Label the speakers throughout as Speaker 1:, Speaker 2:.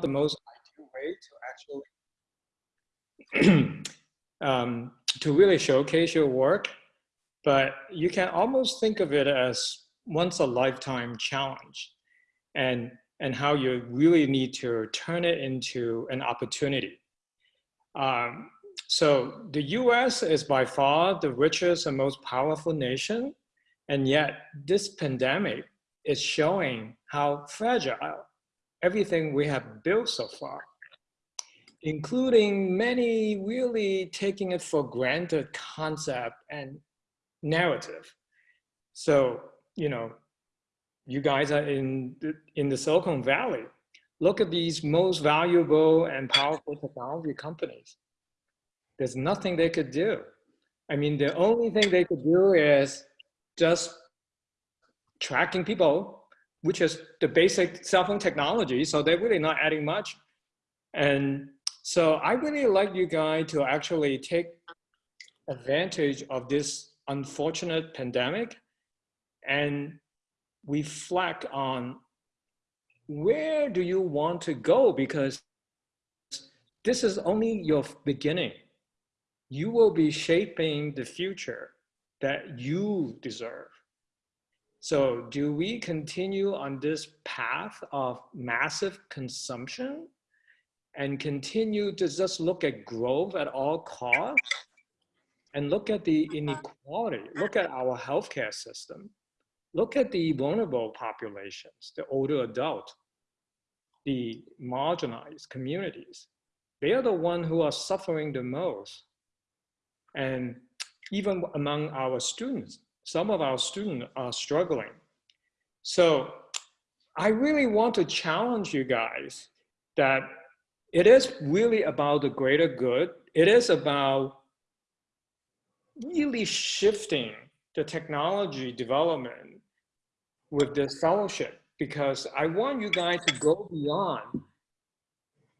Speaker 1: the most ideal way to actually um, to really showcase your work, but you can almost think of it as once a lifetime challenge and, and how you really need to turn it into an opportunity. Um, so the US is by far the richest and most powerful nation. And yet this pandemic is showing how fragile everything we have built so far, including many really taking it for granted concept and narrative. So, you know, you guys are in the, in the Silicon Valley. Look at these most valuable and powerful technology companies. There's nothing they could do. I mean, the only thing they could do is just tracking people, which is the basic cell phone technology. So they're really not adding much. And so I really like you guys to actually take advantage of this unfortunate pandemic and reflect on where do you want to go because this is only your beginning. You will be shaping the future that you deserve. So do we continue on this path of massive consumption and continue to just look at growth at all costs and look at the inequality, look at our healthcare system, look at the vulnerable populations, the older adult, the marginalized communities. They are the ones who are suffering the most. And even among our students, some of our students are uh, struggling. So I really want to challenge you guys that it is really about the greater good. It is about really shifting the technology development with this fellowship because I want you guys to go beyond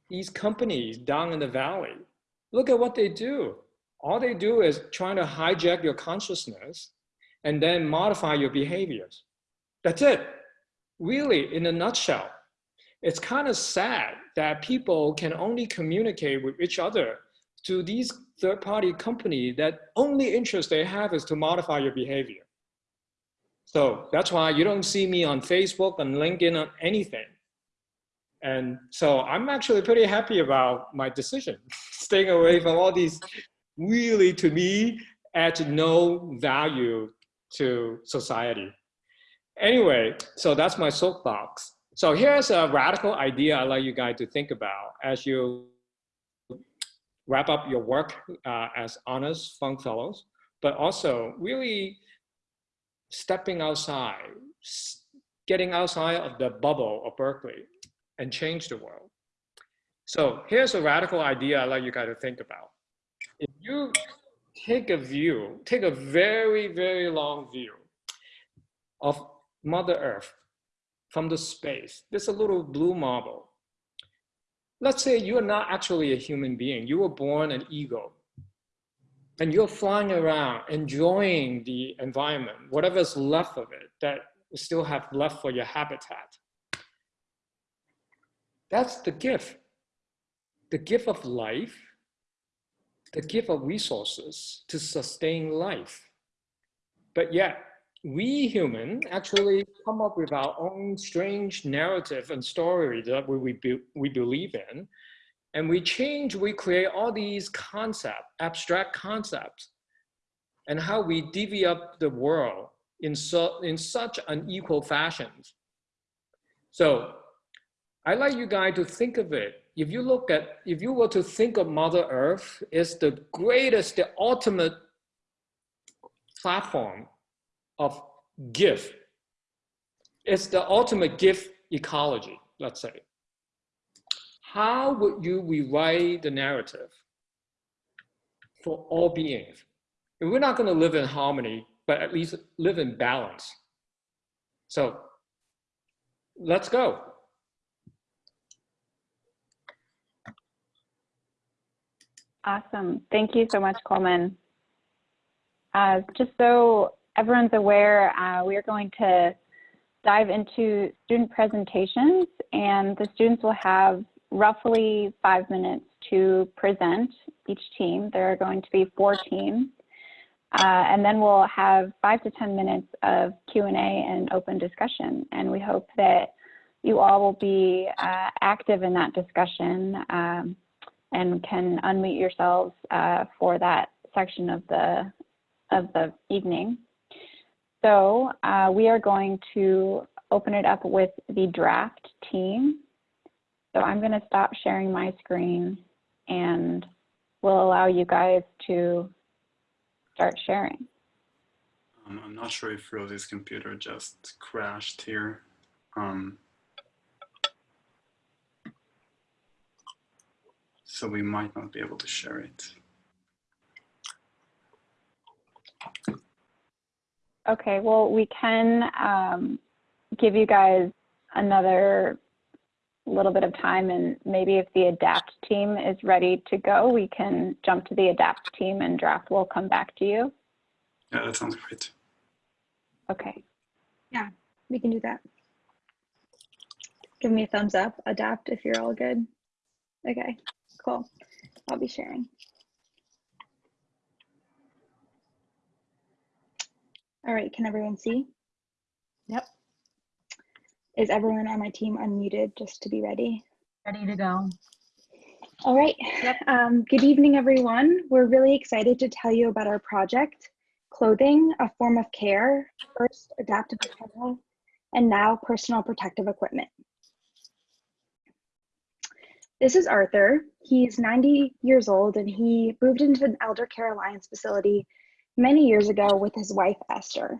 Speaker 1: these companies down in the valley. Look at what they do. All they do is trying to hijack your consciousness and then modify your behaviors. That's it. Really, in a nutshell, it's kind of sad that people can only communicate with each other to these third-party company that only interest they have is to modify your behavior. So that's why you don't see me on Facebook, on LinkedIn, on anything. And so I'm actually pretty happy about my decision, staying away from all these really, to me, add no value to society. Anyway, so that's my soapbox. So here's a radical idea I'd like you guys to think about as you wrap up your work uh, as honors Fung Fellows, but also really stepping outside, getting outside of the bubble of Berkeley and change the world. So here's a radical idea I'd like you guys to think about. If you take a view, take a very, very long view of Mother Earth from the space, there's a little blue marble let's say you're not actually a human being. You were born an ego. And you're flying around, enjoying the environment, whatever's left of it that you still have left for your habitat. That's the gift. The gift of life, the gift of resources to sustain life. But yet, we human actually come up with our own strange narrative and story that we, we, we believe in. And we change, we create all these concepts, abstract concepts, and how we divvy up the world in, so, in such unequal fashions. So I like you guys to think of it. If you look at, if you were to think of Mother Earth, it's the greatest, the ultimate platform of gift. It's the ultimate gift ecology, let's say. How would you rewrite the narrative for all beings? And we're not going to live in harmony, but at least live in balance. So let's go.
Speaker 2: Awesome. Thank you so much, Coleman. Uh, just so everyone's aware, uh, we are going to dive into student presentations and the students will have roughly five minutes to present each team. There are going to be four teams. Uh, and then we'll have five to 10 minutes of Q&A and open discussion. And we hope that you all will be uh, active in that discussion um, and can unmute yourselves uh, for that section of the, of the evening. So uh, we are going to open it up with the draft team. So I'm going to stop sharing my screen and we'll allow you guys to start sharing.
Speaker 3: Um, I'm not sure if Rosie's computer just crashed here. Um, so we might not be able to share it.
Speaker 2: Okay, well, we can um, give you guys another little bit of time and maybe if the adapt team is ready to go, we can jump to the adapt team and draft will come back to you.
Speaker 3: Yeah, that sounds great.
Speaker 2: Okay.
Speaker 4: Yeah, we can do that. Give me a thumbs up, adapt if you're all good. Okay, cool. I'll be sharing. All right, can everyone see?
Speaker 5: Yep.
Speaker 4: Is everyone on my team unmuted just to be ready?
Speaker 5: Ready to go.
Speaker 4: All right. Um, good evening, everyone. We're really excited to tell you about our project, Clothing, a Form of Care, first adaptive apparel, and now personal protective equipment. This is Arthur. He's 90 years old and he moved into an Elder Care Alliance facility many years ago with his wife, Esther.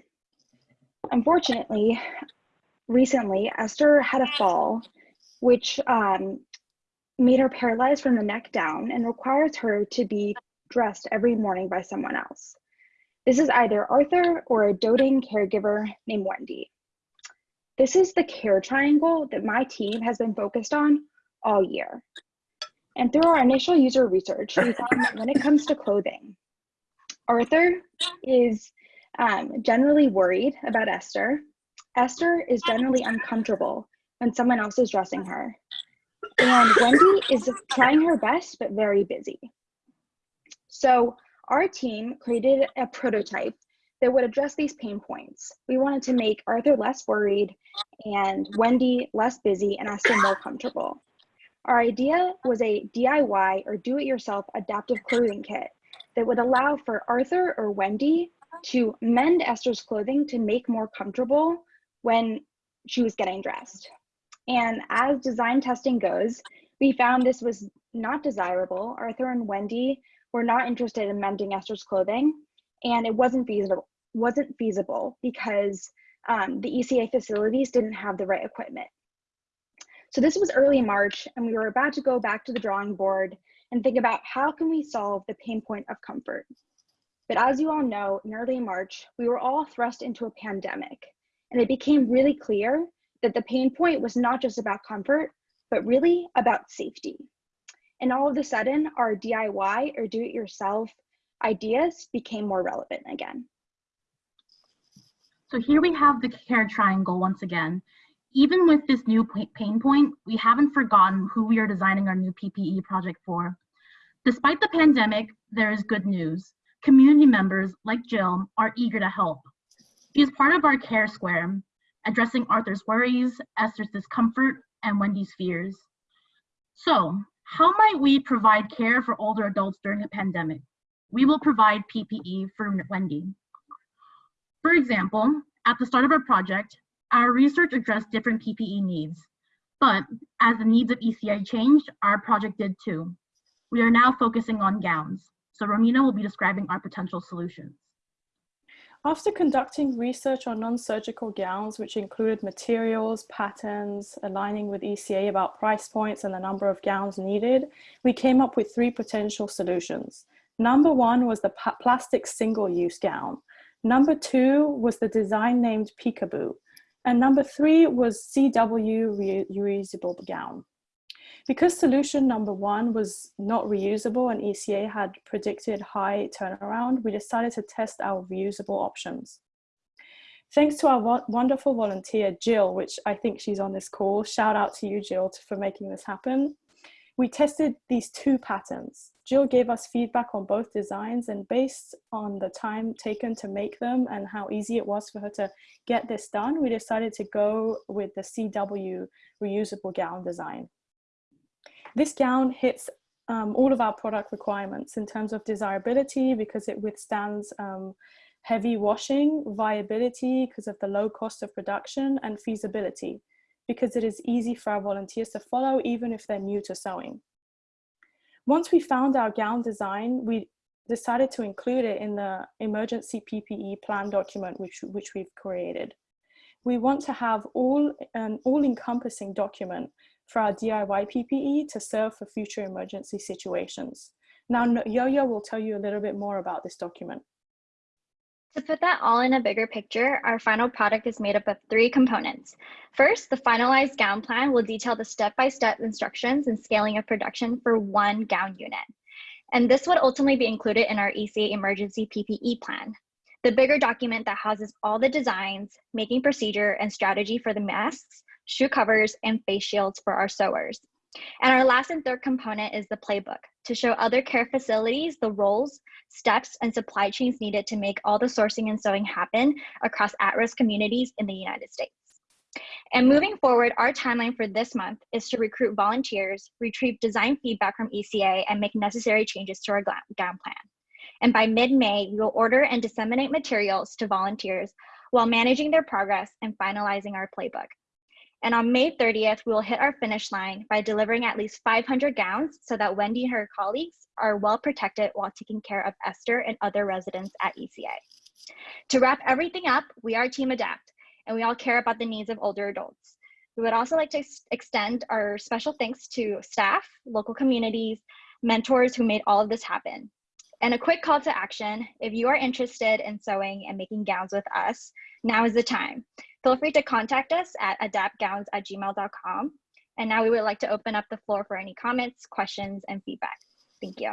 Speaker 4: Unfortunately, recently, Esther had a fall, which um, made her paralyzed from the neck down and requires her to be dressed every morning by someone else. This is either Arthur or a doting caregiver named Wendy. This is the care triangle that my team has been focused on all year. And through our initial user research, we found that when it comes to clothing, Arthur is um, generally worried about Esther. Esther is generally uncomfortable when someone else is dressing her. And Wendy is trying her best, but very busy. So our team created a prototype that would address these pain points. We wanted to make Arthur less worried and Wendy less busy and Esther more comfortable. Our idea was a DIY or do-it-yourself adaptive clothing kit that would allow for Arthur or Wendy to mend Esther's clothing to make more comfortable when she was getting dressed. And as design testing goes, we found this was not desirable. Arthur and Wendy were not interested in mending Esther's clothing, and it wasn't feasible, wasn't feasible because um, the ECA facilities didn't have the right equipment. So this was early March, and we were about to go back to the drawing board and think about how can we solve the pain point of comfort. But as you all know, in early March, we were all thrust into a pandemic, and it became really clear that the pain point was not just about comfort, but really about safety. And all of a sudden, our DIY or do-it-yourself ideas became more relevant again.
Speaker 5: So here we have the care triangle once again. Even with this new pain point, we haven't forgotten who we are designing our new PPE project for. Despite the pandemic, there is good news. Community members like Jill are eager to help. She is part of our care square, addressing Arthur's worries, Esther's discomfort, and Wendy's fears. So, how might we provide care for older adults during a pandemic? We will provide PPE for Wendy. For example, at the start of our project, our research addressed different PPE needs, but as the needs of ECA changed, our project did too. We are now focusing on gowns, so Romina will be describing our potential solutions.
Speaker 6: After conducting research on non-surgical gowns, which included materials, patterns, aligning with ECA about price points and the number of gowns needed, we came up with three potential solutions. Number one was the plastic single-use gown. Number two was the design named Peekaboo. And number three was CW reusable gown. Because solution number one was not reusable and ECA had predicted high turnaround, we decided to test our reusable options. Thanks to our wonderful volunteer, Jill, which I think she's on this call. Shout out to you, Jill, for making this happen. We tested these two patterns. Jill gave us feedback on both designs and based on the time taken to make them and how easy it was for her to get this done, we decided to go with the CW reusable gown design. This gown hits um, all of our product requirements in terms of desirability because it withstands um, heavy washing, viability because of the low cost of production, and feasibility because it is easy for our volunteers to follow even if they're new to sewing. Once we found our gown design, we decided to include it in the emergency PPE plan document which, which we've created. We want to have all an all-encompassing document for our DIY PPE to serve for future emergency situations. Now, Yo-Yo will tell you a little bit more about this document.
Speaker 7: To put that all in a bigger picture, our final product is made up of three components. First, the finalized gown plan will detail the step-by-step -step instructions and scaling of production for one gown unit. And this would ultimately be included in our ECA emergency PPE plan. The bigger document that houses all the designs, making procedure, and strategy for the masks, shoe covers, and face shields for our sewers. And our last and third component is the playbook to show other care facilities the roles, steps, and supply chains needed to make all the sourcing and sewing happen across at-risk communities in the United States. And moving forward, our timeline for this month is to recruit volunteers, retrieve design feedback from ECA, and make necessary changes to our gown plan. And by mid-May, we will order and disseminate materials to volunteers while managing their progress and finalizing our playbook. And on May 30th, we will hit our finish line by delivering at least 500 gowns so that Wendy and her colleagues are well protected while taking care of Esther and other residents at ECA. To wrap everything up, we are Team Adapt, and we all care about the needs of older adults. We would also like to ex extend our special thanks to staff, local communities, mentors who made all of this happen. And a quick call to action, if you are interested in sewing and making gowns with us, now is the time. Feel free to contact us at adaptgowns at gmail.com. And now we would like to open up the floor for any comments, questions, and feedback. Thank you.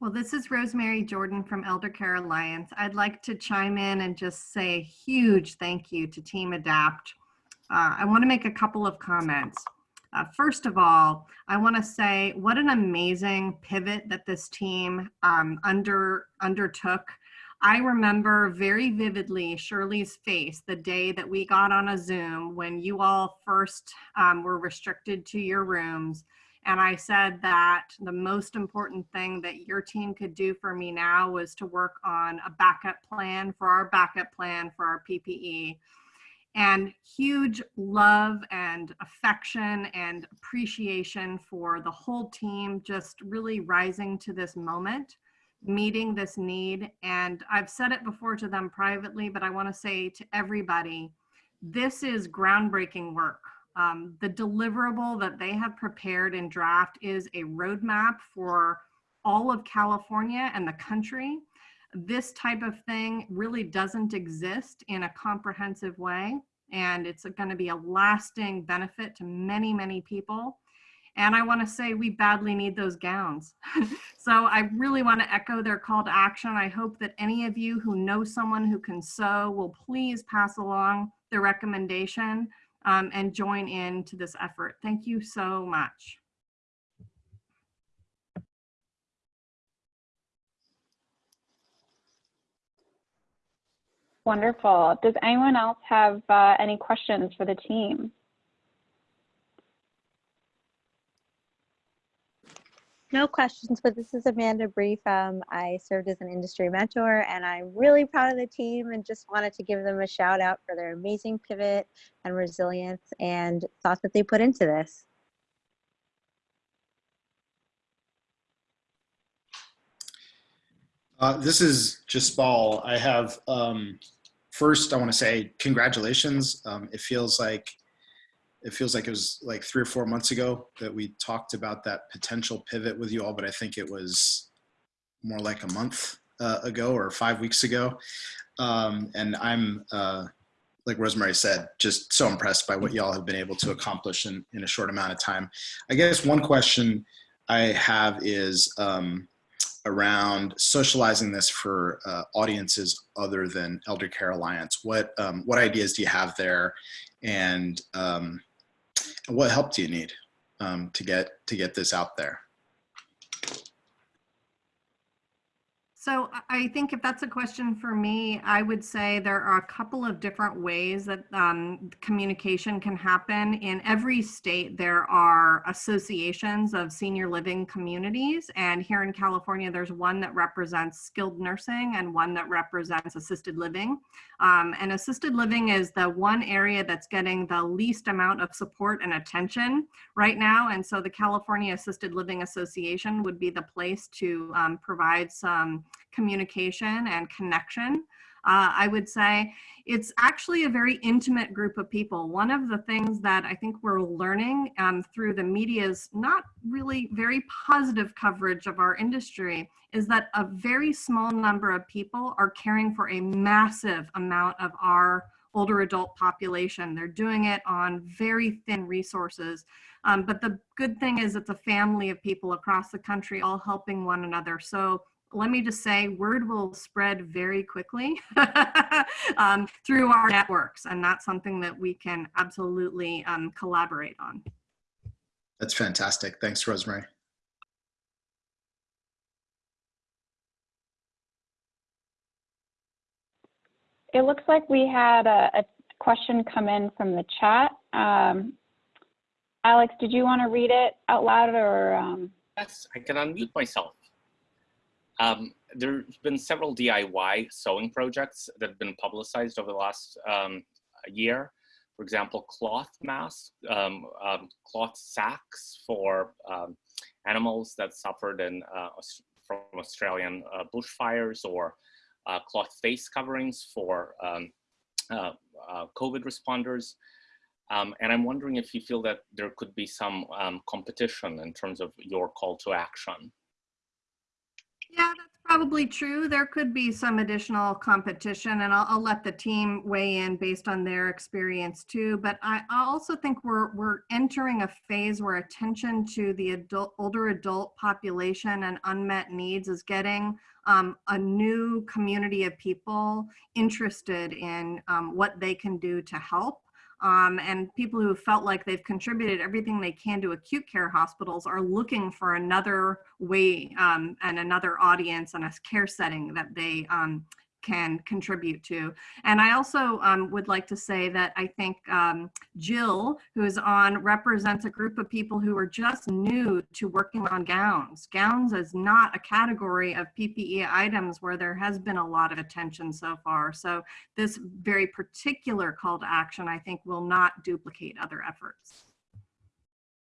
Speaker 8: Well, this is Rosemary Jordan from Elder Care Alliance. I'd like to chime in and just say a huge thank you to Team Adapt. Uh, I want to make a couple of comments. Uh, first of all, I want to say what an amazing pivot that this team um, under undertook I remember very vividly Shirley's face the day that we got on a Zoom when you all first um, were restricted to your rooms. And I said that the most important thing that your team could do for me now was to work on a backup plan for our backup plan for our PPE. And huge love and affection and appreciation for the whole team just really rising to this moment meeting this need. And I've said it before to them privately, but I want to say to everybody, this is groundbreaking work. Um, the deliverable that they have prepared in draft is a roadmap for all of California and the country. This type of thing really doesn't exist in a comprehensive way, and it's going to be a lasting benefit to many, many people. And I want to say we badly need those gowns. so I really want to echo their call to action. I hope that any of you who know someone who can sew will please pass along the recommendation um, and join in to this effort. Thank you so much.
Speaker 2: Wonderful. Does anyone else have uh, any questions for the team?
Speaker 9: No questions, but this is Amanda Brief. Um, I served as an industry mentor and I'm really proud of the team and just wanted to give them a shout out for their amazing pivot and resilience and thought that they put into this.
Speaker 10: Uh, this is Jaspal. I have, um, first I want to say congratulations. Um, it feels like it feels like it was like three or four months ago that we talked about that potential pivot with you all, but I think it was more like a month uh, ago or five weeks ago. Um, and I'm, uh, like Rosemary said, just so impressed by what y'all have been able to accomplish in, in a short amount of time. I guess one question I have is um, around socializing this for uh, audiences other than Elder Care Alliance. What, um, what ideas do you have there? And um, what help do you need um, to get to get this out there?
Speaker 8: So I- think if that's a question for me, I would say there are a couple of different ways that um, communication can happen. In every state, there are associations of senior living communities. And here in California, there's one that represents skilled nursing and one that represents assisted living. Um, and assisted living is the one area that's getting the least amount of support and attention right now. And so the California Assisted Living Association would be the place to um, provide some communication and connection. Uh, I would say it's actually a very intimate group of people. One of the things that I think we're learning um, through the media's not really very positive coverage of our industry is that a very small number of people are caring for a massive amount of our older adult population. They're doing it on very thin resources. Um, but the good thing is it's a family of people across the country all helping one another. So let me just say, word will spread very quickly um, through our networks, and that's something that we can absolutely um, collaborate on.
Speaker 10: That's fantastic. Thanks, Rosemary.
Speaker 2: It looks like we had a, a question come in from the chat. Um, Alex, did you want to read it out loud or? Um...
Speaker 11: Yes, I can unmute myself. Um, there's been several DIY sewing projects that have been publicized over the last um, year. For example, cloth masks, um, um, cloth sacks for um, animals that suffered in, uh, from Australian uh, bushfires or uh, cloth face coverings for um, uh, uh, COVID responders. Um, and I'm wondering if you feel that there could be some competition in terms of your call to action.
Speaker 8: Yeah, that's probably true. There could be some additional competition and I'll, I'll let the team weigh in based on their experience too. But I, I also think we're, we're entering a phase where attention to the adult, older adult population and unmet needs is getting um, a new community of people interested in um, what they can do to help. Um, and people who felt like they've contributed everything they can to acute care hospitals are looking for another way um, and another audience and a care setting that they um, can contribute to. And I also um, would like to say that I think um, Jill, who is on, represents a group of people who are just new to working on gowns. Gowns is not a category of PPE items where there has been a lot of attention so far. So this very particular call to action, I think, will not duplicate other efforts.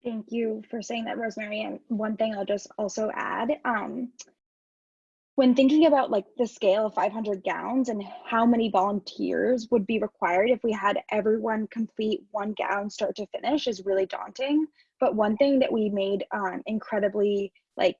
Speaker 4: Thank you for saying that, Rosemary. And one thing I'll just also add, um, when thinking about like the scale of 500 gowns and how many volunteers would be required if we had everyone complete one gown start to finish is really daunting. But one thing that we made um, incredibly like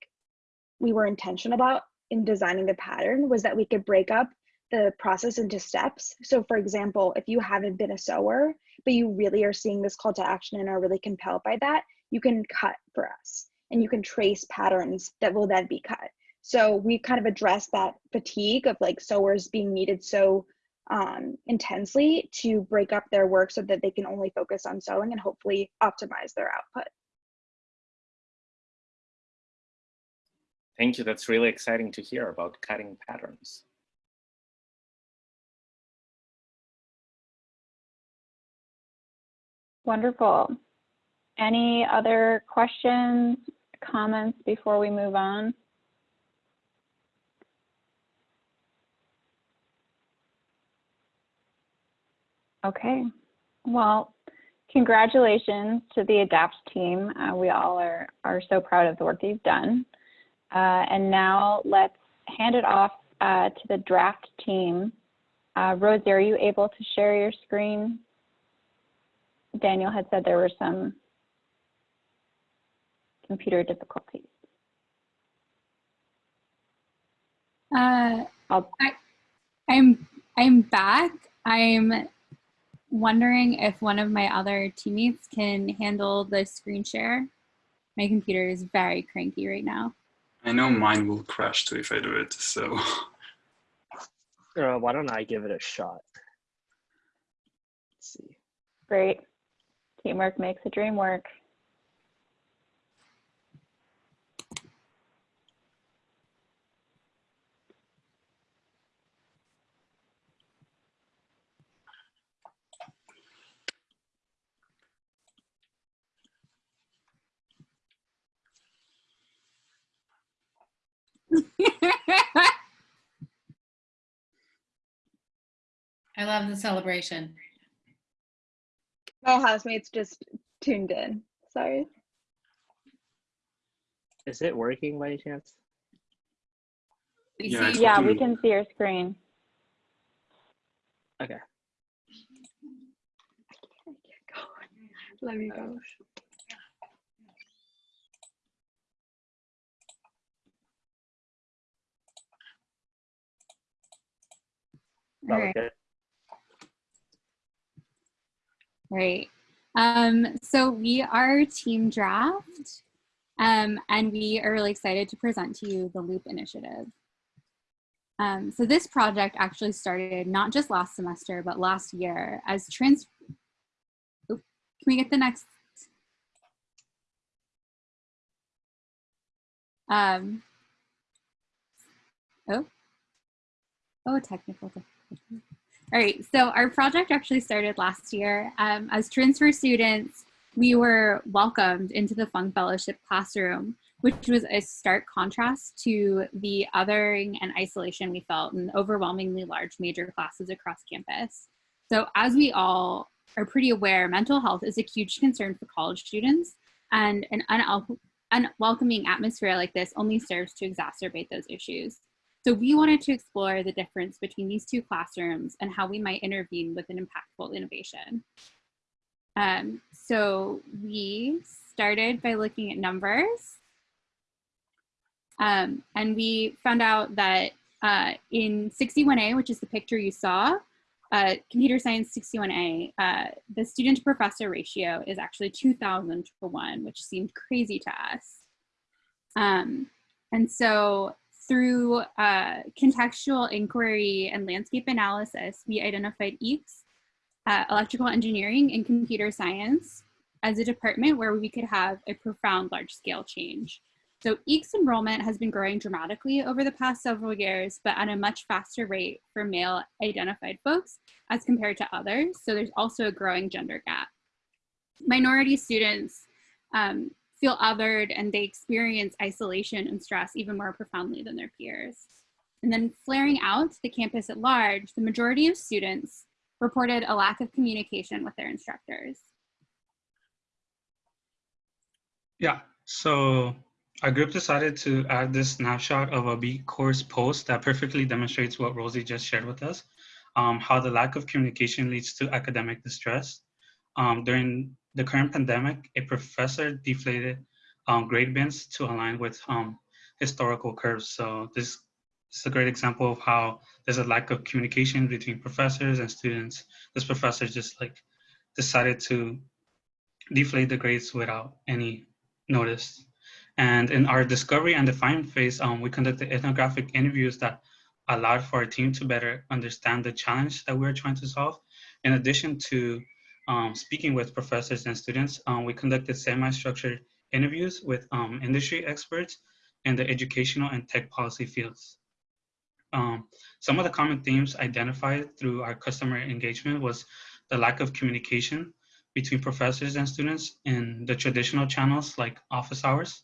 Speaker 4: we were intentional about in designing the pattern was that we could break up the process into steps. So for example if you haven't been a sewer but you really are seeing this call to action and are really compelled by that you can cut for us and you can trace patterns that will then be cut so we kind of addressed that fatigue of like sewers being needed so um, intensely to break up their work so that they can only focus on sewing and hopefully optimize their output.
Speaker 11: Thank you. That's really exciting to hear about cutting patterns.
Speaker 2: Wonderful. Any other questions, comments before we move on? Okay, well, congratulations to the ADAPT team. Uh, we all are, are so proud of the work you've done. Uh, and now let's hand it off uh, to the draft team. Uh, Rosie, are you able to share your screen? Daniel had said there were some computer difficulties.
Speaker 12: Uh, I, I'm I'm back. I'm wondering if one of my other teammates can handle the screen share. My computer is very cranky right now.
Speaker 3: I know mine will crash too if I do it, so.
Speaker 13: Uh, why don't I give it a shot? Let's see.
Speaker 2: Great. Teamwork makes the dream work.
Speaker 14: I love the celebration.
Speaker 4: My housemates just tuned in. Sorry.
Speaker 13: Is it working by any chance?
Speaker 14: We
Speaker 3: Yeah,
Speaker 14: see-
Speaker 2: Yeah, we can see your screen.
Speaker 13: Okay.
Speaker 4: Let me go.
Speaker 12: All right.
Speaker 13: good.
Speaker 12: Right. Um, so we are Team Draft, um, and we are really excited to present to you the Loop Initiative. Um, so this project actually started not just last semester, but last year as trans. Oop, Can we get the next? Um, oh, oh, technical difficulty. All right, so our project actually started last year. Um, as transfer students, we were welcomed into the Fung Fellowship classroom, which was a stark contrast to the othering and isolation we felt in overwhelmingly large major classes across campus. So as we all are pretty aware, mental health is a huge concern for college students, and an unwelcoming atmosphere like this only serves to exacerbate those issues. So we wanted to explore the difference between these two classrooms and how we might intervene with an impactful innovation. Um, so we started by looking at numbers. Um, and we found out that uh, in 61A, which is the picture you saw, uh, computer science 61A, uh, the student to professor ratio is actually 2000 to 1, which seemed crazy to us. Um, and so through uh, contextual inquiry and landscape analysis, we identified EECS, uh, electrical engineering and computer science, as a department where we could have a profound large scale change. So EECS enrollment has been growing dramatically over the past several years, but at a much faster rate for male identified folks as compared to others. So there's also a growing gender gap. Minority students um, feel othered and they experience isolation and stress even more profoundly than their peers. And then flaring out the campus at large, the majority of students reported a lack of communication with their instructors.
Speaker 15: Yeah, so our group decided to add this snapshot of a B course post that perfectly demonstrates what Rosie just shared with us, um, how the lack of communication leads to academic distress. Um, during the current pandemic, a professor deflated um, grade bins to align with um, historical curves. So this is a great example of how there's a lack of communication between professors and students. This professor just like decided to deflate the grades without any notice. And in our discovery and define phase, um, we conducted ethnographic interviews that allowed for our team to better understand the challenge that we we're trying to solve. In addition to um, speaking with professors and students, um, we conducted semi-structured interviews with um, industry experts in the educational and tech policy fields. Um, some of the common themes identified through our customer engagement was the lack of communication between professors and students in the traditional channels like office hours.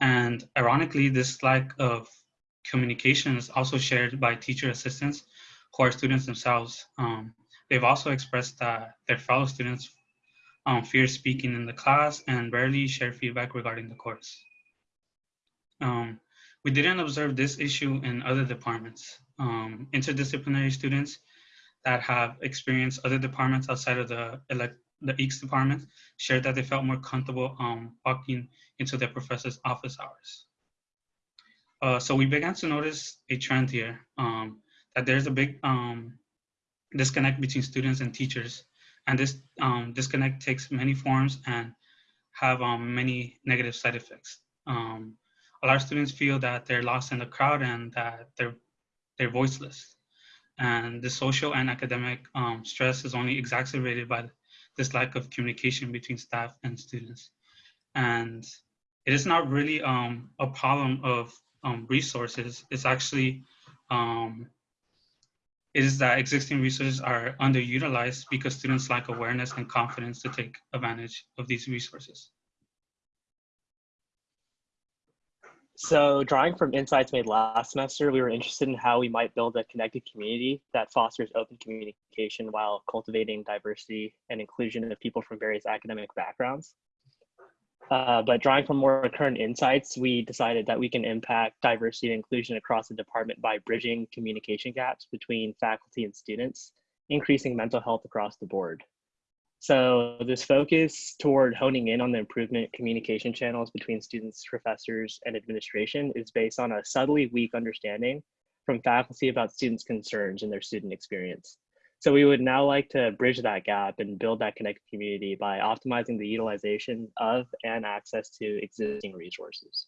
Speaker 15: And ironically, this lack of communication is also shared by teacher assistants who are students themselves. Um, they've also expressed that their fellow students um, fear speaking in the class and rarely share feedback regarding the course. Um, we didn't observe this issue in other departments. Um, interdisciplinary students that have experienced other departments outside of the, elect the EECS department shared that they felt more comfortable um, walking into their professor's office hours. Uh, so we began to notice a trend here um, that there's a big um, disconnect between students and teachers. And this um, disconnect takes many forms and have um, many negative side effects. Um, a lot of students feel that they're lost in the crowd and that they're, they're voiceless. And the social and academic um, stress is only exacerbated by this lack of communication between staff and students. And it is not really um, a problem of um, resources. It's actually, is that existing resources are underutilized because students lack awareness and confidence to take advantage of these resources.
Speaker 13: So drawing from insights made last semester, we were interested in how we might build a connected community that fosters open communication while cultivating diversity and inclusion of people from various academic backgrounds. Uh, but drawing from more current insights, we decided that we can impact diversity and inclusion across the department by bridging communication gaps between faculty and students, increasing mental health across the board. So this focus toward honing in on the improvement communication channels between students, professors, and administration is based on a subtly weak understanding from faculty about students' concerns and their student experience. So we would now like to bridge that gap and build that connected community by optimizing the utilization of and access to existing resources.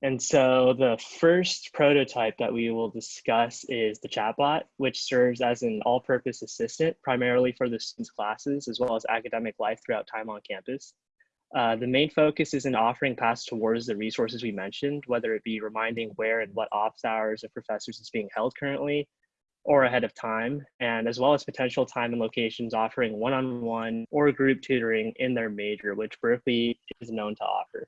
Speaker 13: And so the first prototype that we will discuss is the chatbot, which serves as an all-purpose assistant primarily for the students' classes as well as academic life throughout time on campus. Uh, the main focus is in offering paths towards the resources we mentioned, whether it be reminding where and what office hours of professors is being held currently, or ahead of time, and as well as potential time and locations offering one-on-one or group tutoring in their major, which Berkeley is known to offer.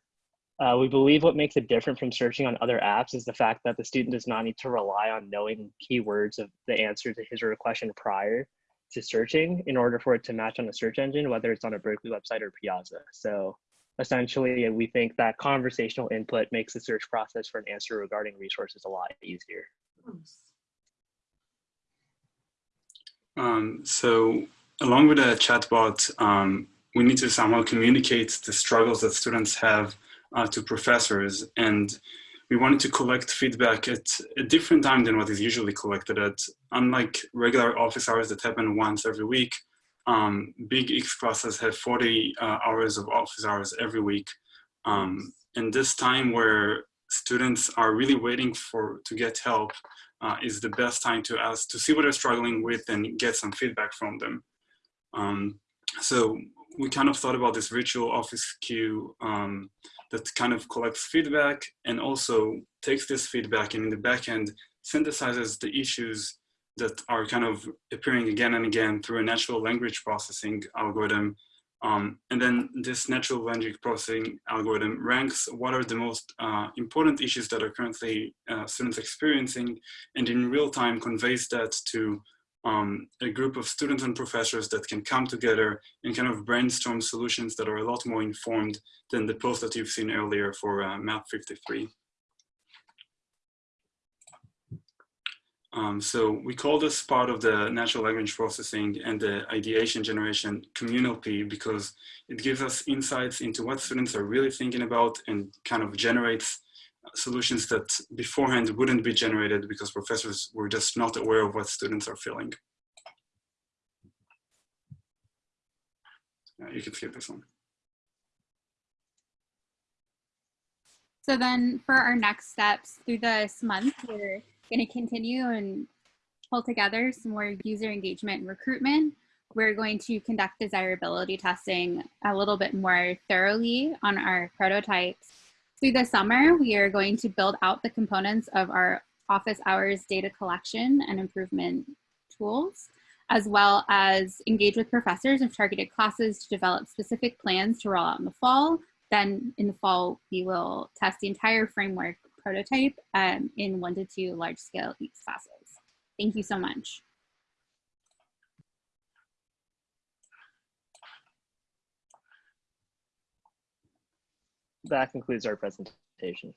Speaker 13: Uh, we believe what makes it different from searching on other apps is the fact that the student does not need to rely on knowing keywords of the answer to his or her question prior to searching in order for it to match on a search engine, whether it's on a Berkeley website or Piazza. So essentially, we think that conversational input makes the search process for an answer regarding resources a lot easier.
Speaker 3: Um, so along with the chatbot, um, we need to somehow communicate the struggles that students have uh, to professors. And we wanted to collect feedback at a different time than what is usually collected at. Unlike regular office hours that happen once every week, um, big X classes have 40 uh, hours of office hours every week. Um, and this time where students are really waiting for to get help uh, is the best time to ask to see what they're struggling with and get some feedback from them. Um, so we kind of thought about this virtual office queue um, that kind of collects feedback and also takes this feedback and in the back end synthesizes the issues that are kind of appearing again and again through a natural language processing algorithm. Um, and then this natural language processing algorithm ranks what are the most uh, important issues that are currently uh, students experiencing and in real time conveys that to um, a group of students and professors that can come together and kind of brainstorm solutions that are a lot more informed than the post that you've seen earlier for uh, Math 53. Um, so we call this part of the natural language processing and the ideation generation communal P because it gives us insights into what students are really thinking about and kind of generates solutions that beforehand wouldn't be generated because professors were just not aware of what students are feeling. Uh, you can skip this one.
Speaker 12: So then for our next steps through this month, we're going to continue and pull together some more user engagement and recruitment. We're going to conduct desirability testing a little bit more thoroughly on our prototypes. Through the summer, we are going to build out the components of our office hours data collection and improvement tools, as well as engage with professors of targeted classes to develop specific plans to roll out in the fall. Then in the fall, we will test the entire framework prototype um, in one to two large scale EECS classes. Thank you so much.
Speaker 13: That concludes our presentation.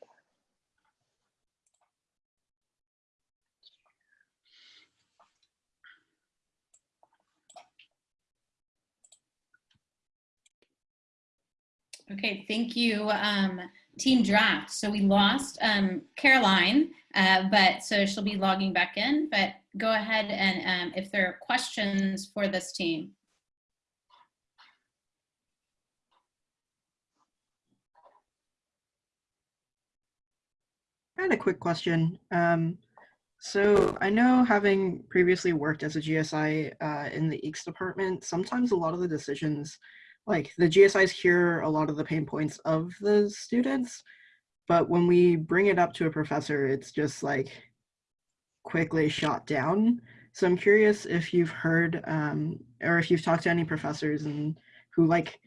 Speaker 14: Okay, thank you, um, Team Draft. So we lost um, Caroline, uh, but so she'll be logging back in. But go ahead and um, if there are questions for this team.
Speaker 16: I had a quick question. Um, So I know having previously worked as a GSI uh, in the EECS department, sometimes a lot of the decisions, like the GSIs hear a lot of the pain points of the students, but when we bring it up to a professor, it's just like quickly shot down. So I'm curious if you've heard um, or if you've talked to any professors and who like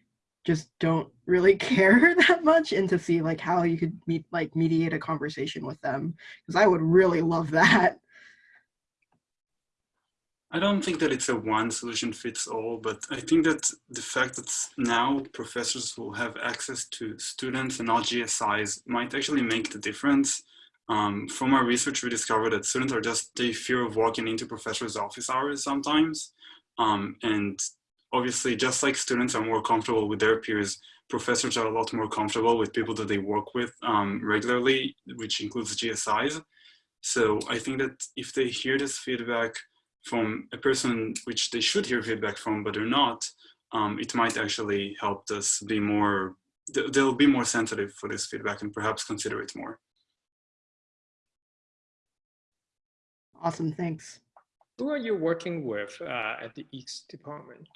Speaker 16: just don't really care that much and to see like how you could meet like mediate a conversation with them because I would really love that.
Speaker 3: I don't think that it's a one solution fits all, but I think that the fact that now professors will have access to students and not GSIs might actually make the difference. Um, from our research, we discovered that students are just, they fear of walking into professors' office hours sometimes. Um, and obviously, just like students are more comfortable with their peers, professors are a lot more comfortable with people that they work with um, regularly, which includes GSIs. So I think that if they hear this feedback from a person which they should hear feedback from, but they're not, um, it might actually help us be more, they'll be more sensitive for this feedback and perhaps consider it more.
Speaker 16: Awesome, thanks.
Speaker 1: Who are you working with uh, at the EECS department?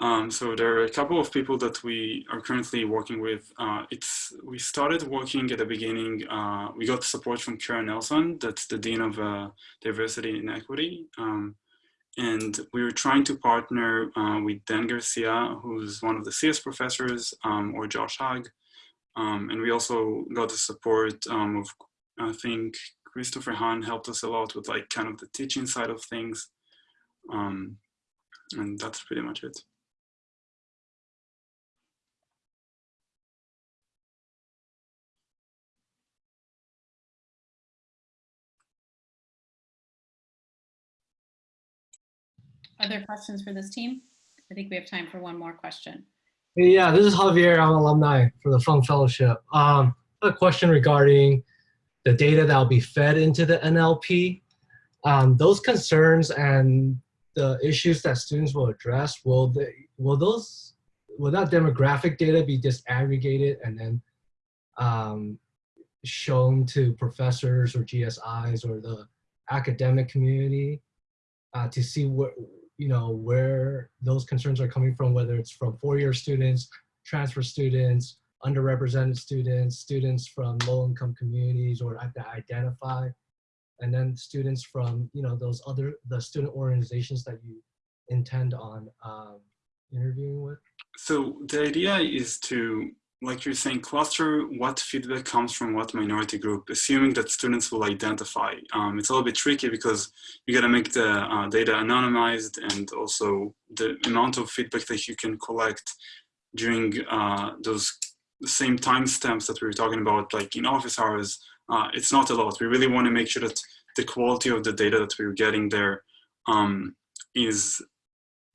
Speaker 3: Um, so there are a couple of people that we are currently working with. Uh, it's we started working at the beginning. Uh, we got support from Karen Nelson, that's the dean of uh, diversity and equity, um, and we were trying to partner uh, with Dan Garcia, who's one of the CS professors, um, or Josh Hug, um, and we also got the support um, of I think Christopher Hahn helped us a lot with like kind of the teaching side of things, um, and that's pretty much it.
Speaker 14: Other questions for this team? I think we have time for one more question.
Speaker 17: Yeah, this is Javier. I'm alumni for the Fung Fellowship. Um, a question regarding the data that will be fed into the NLP. Um, those concerns and the issues that students will address, will they, will those will that demographic data be disaggregated and then um, shown to professors or GSIs or the academic community uh, to see what you know, where those concerns are coming from, whether it's from four-year students, transfer students, underrepresented students, students from low-income communities or identify, and then students from, you know, those other, the student organizations that you intend on um, interviewing with?
Speaker 3: So the idea is to like you're saying, cluster what feedback comes from what minority group, assuming that students will identify. Um, it's a little bit tricky because you got to make the uh, data anonymized and also the amount of feedback that you can collect during uh, those same timestamps that we were talking about, like in office hours, uh, it's not a lot. We really want to make sure that the quality of the data that we're getting there um, is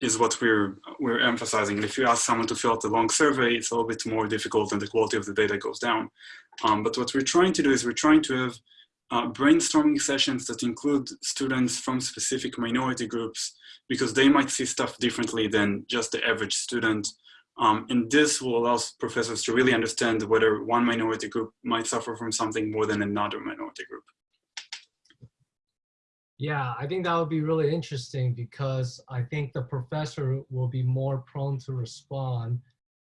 Speaker 3: is what we're we're emphasizing. And if you ask someone to fill out a long survey, it's a little bit more difficult and the quality of the data goes down. Um, but what we're trying to do is we're trying to have uh, brainstorming sessions that include students from specific minority groups because they might see stuff differently than just the average student. Um, and this will allow professors to really understand whether one minority group might suffer from something more than another minority group.
Speaker 17: Yeah, I think that would be really interesting because I think the professor will be more prone to respond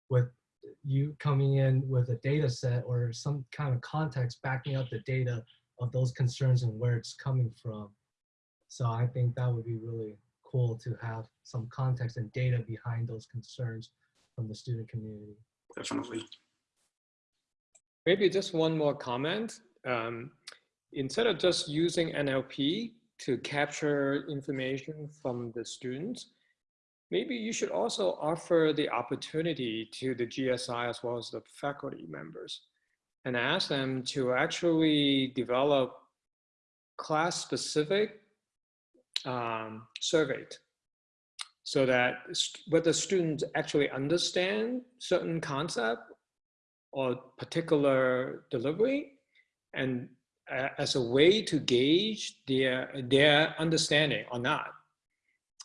Speaker 17: with you coming in with a data set or some kind of context backing up the data of those concerns and where it's coming from. So I think that would be really cool to have some context and data behind those concerns from the student community.
Speaker 3: Definitely.
Speaker 1: Maybe just one more comment. Um, instead of just using NLP, to capture information from the students, maybe you should also offer the opportunity to the GSI as well as the faculty members and ask them to actually develop class-specific um, surveys so that whether students actually understand certain concept or particular delivery and as a way to gauge their their understanding or not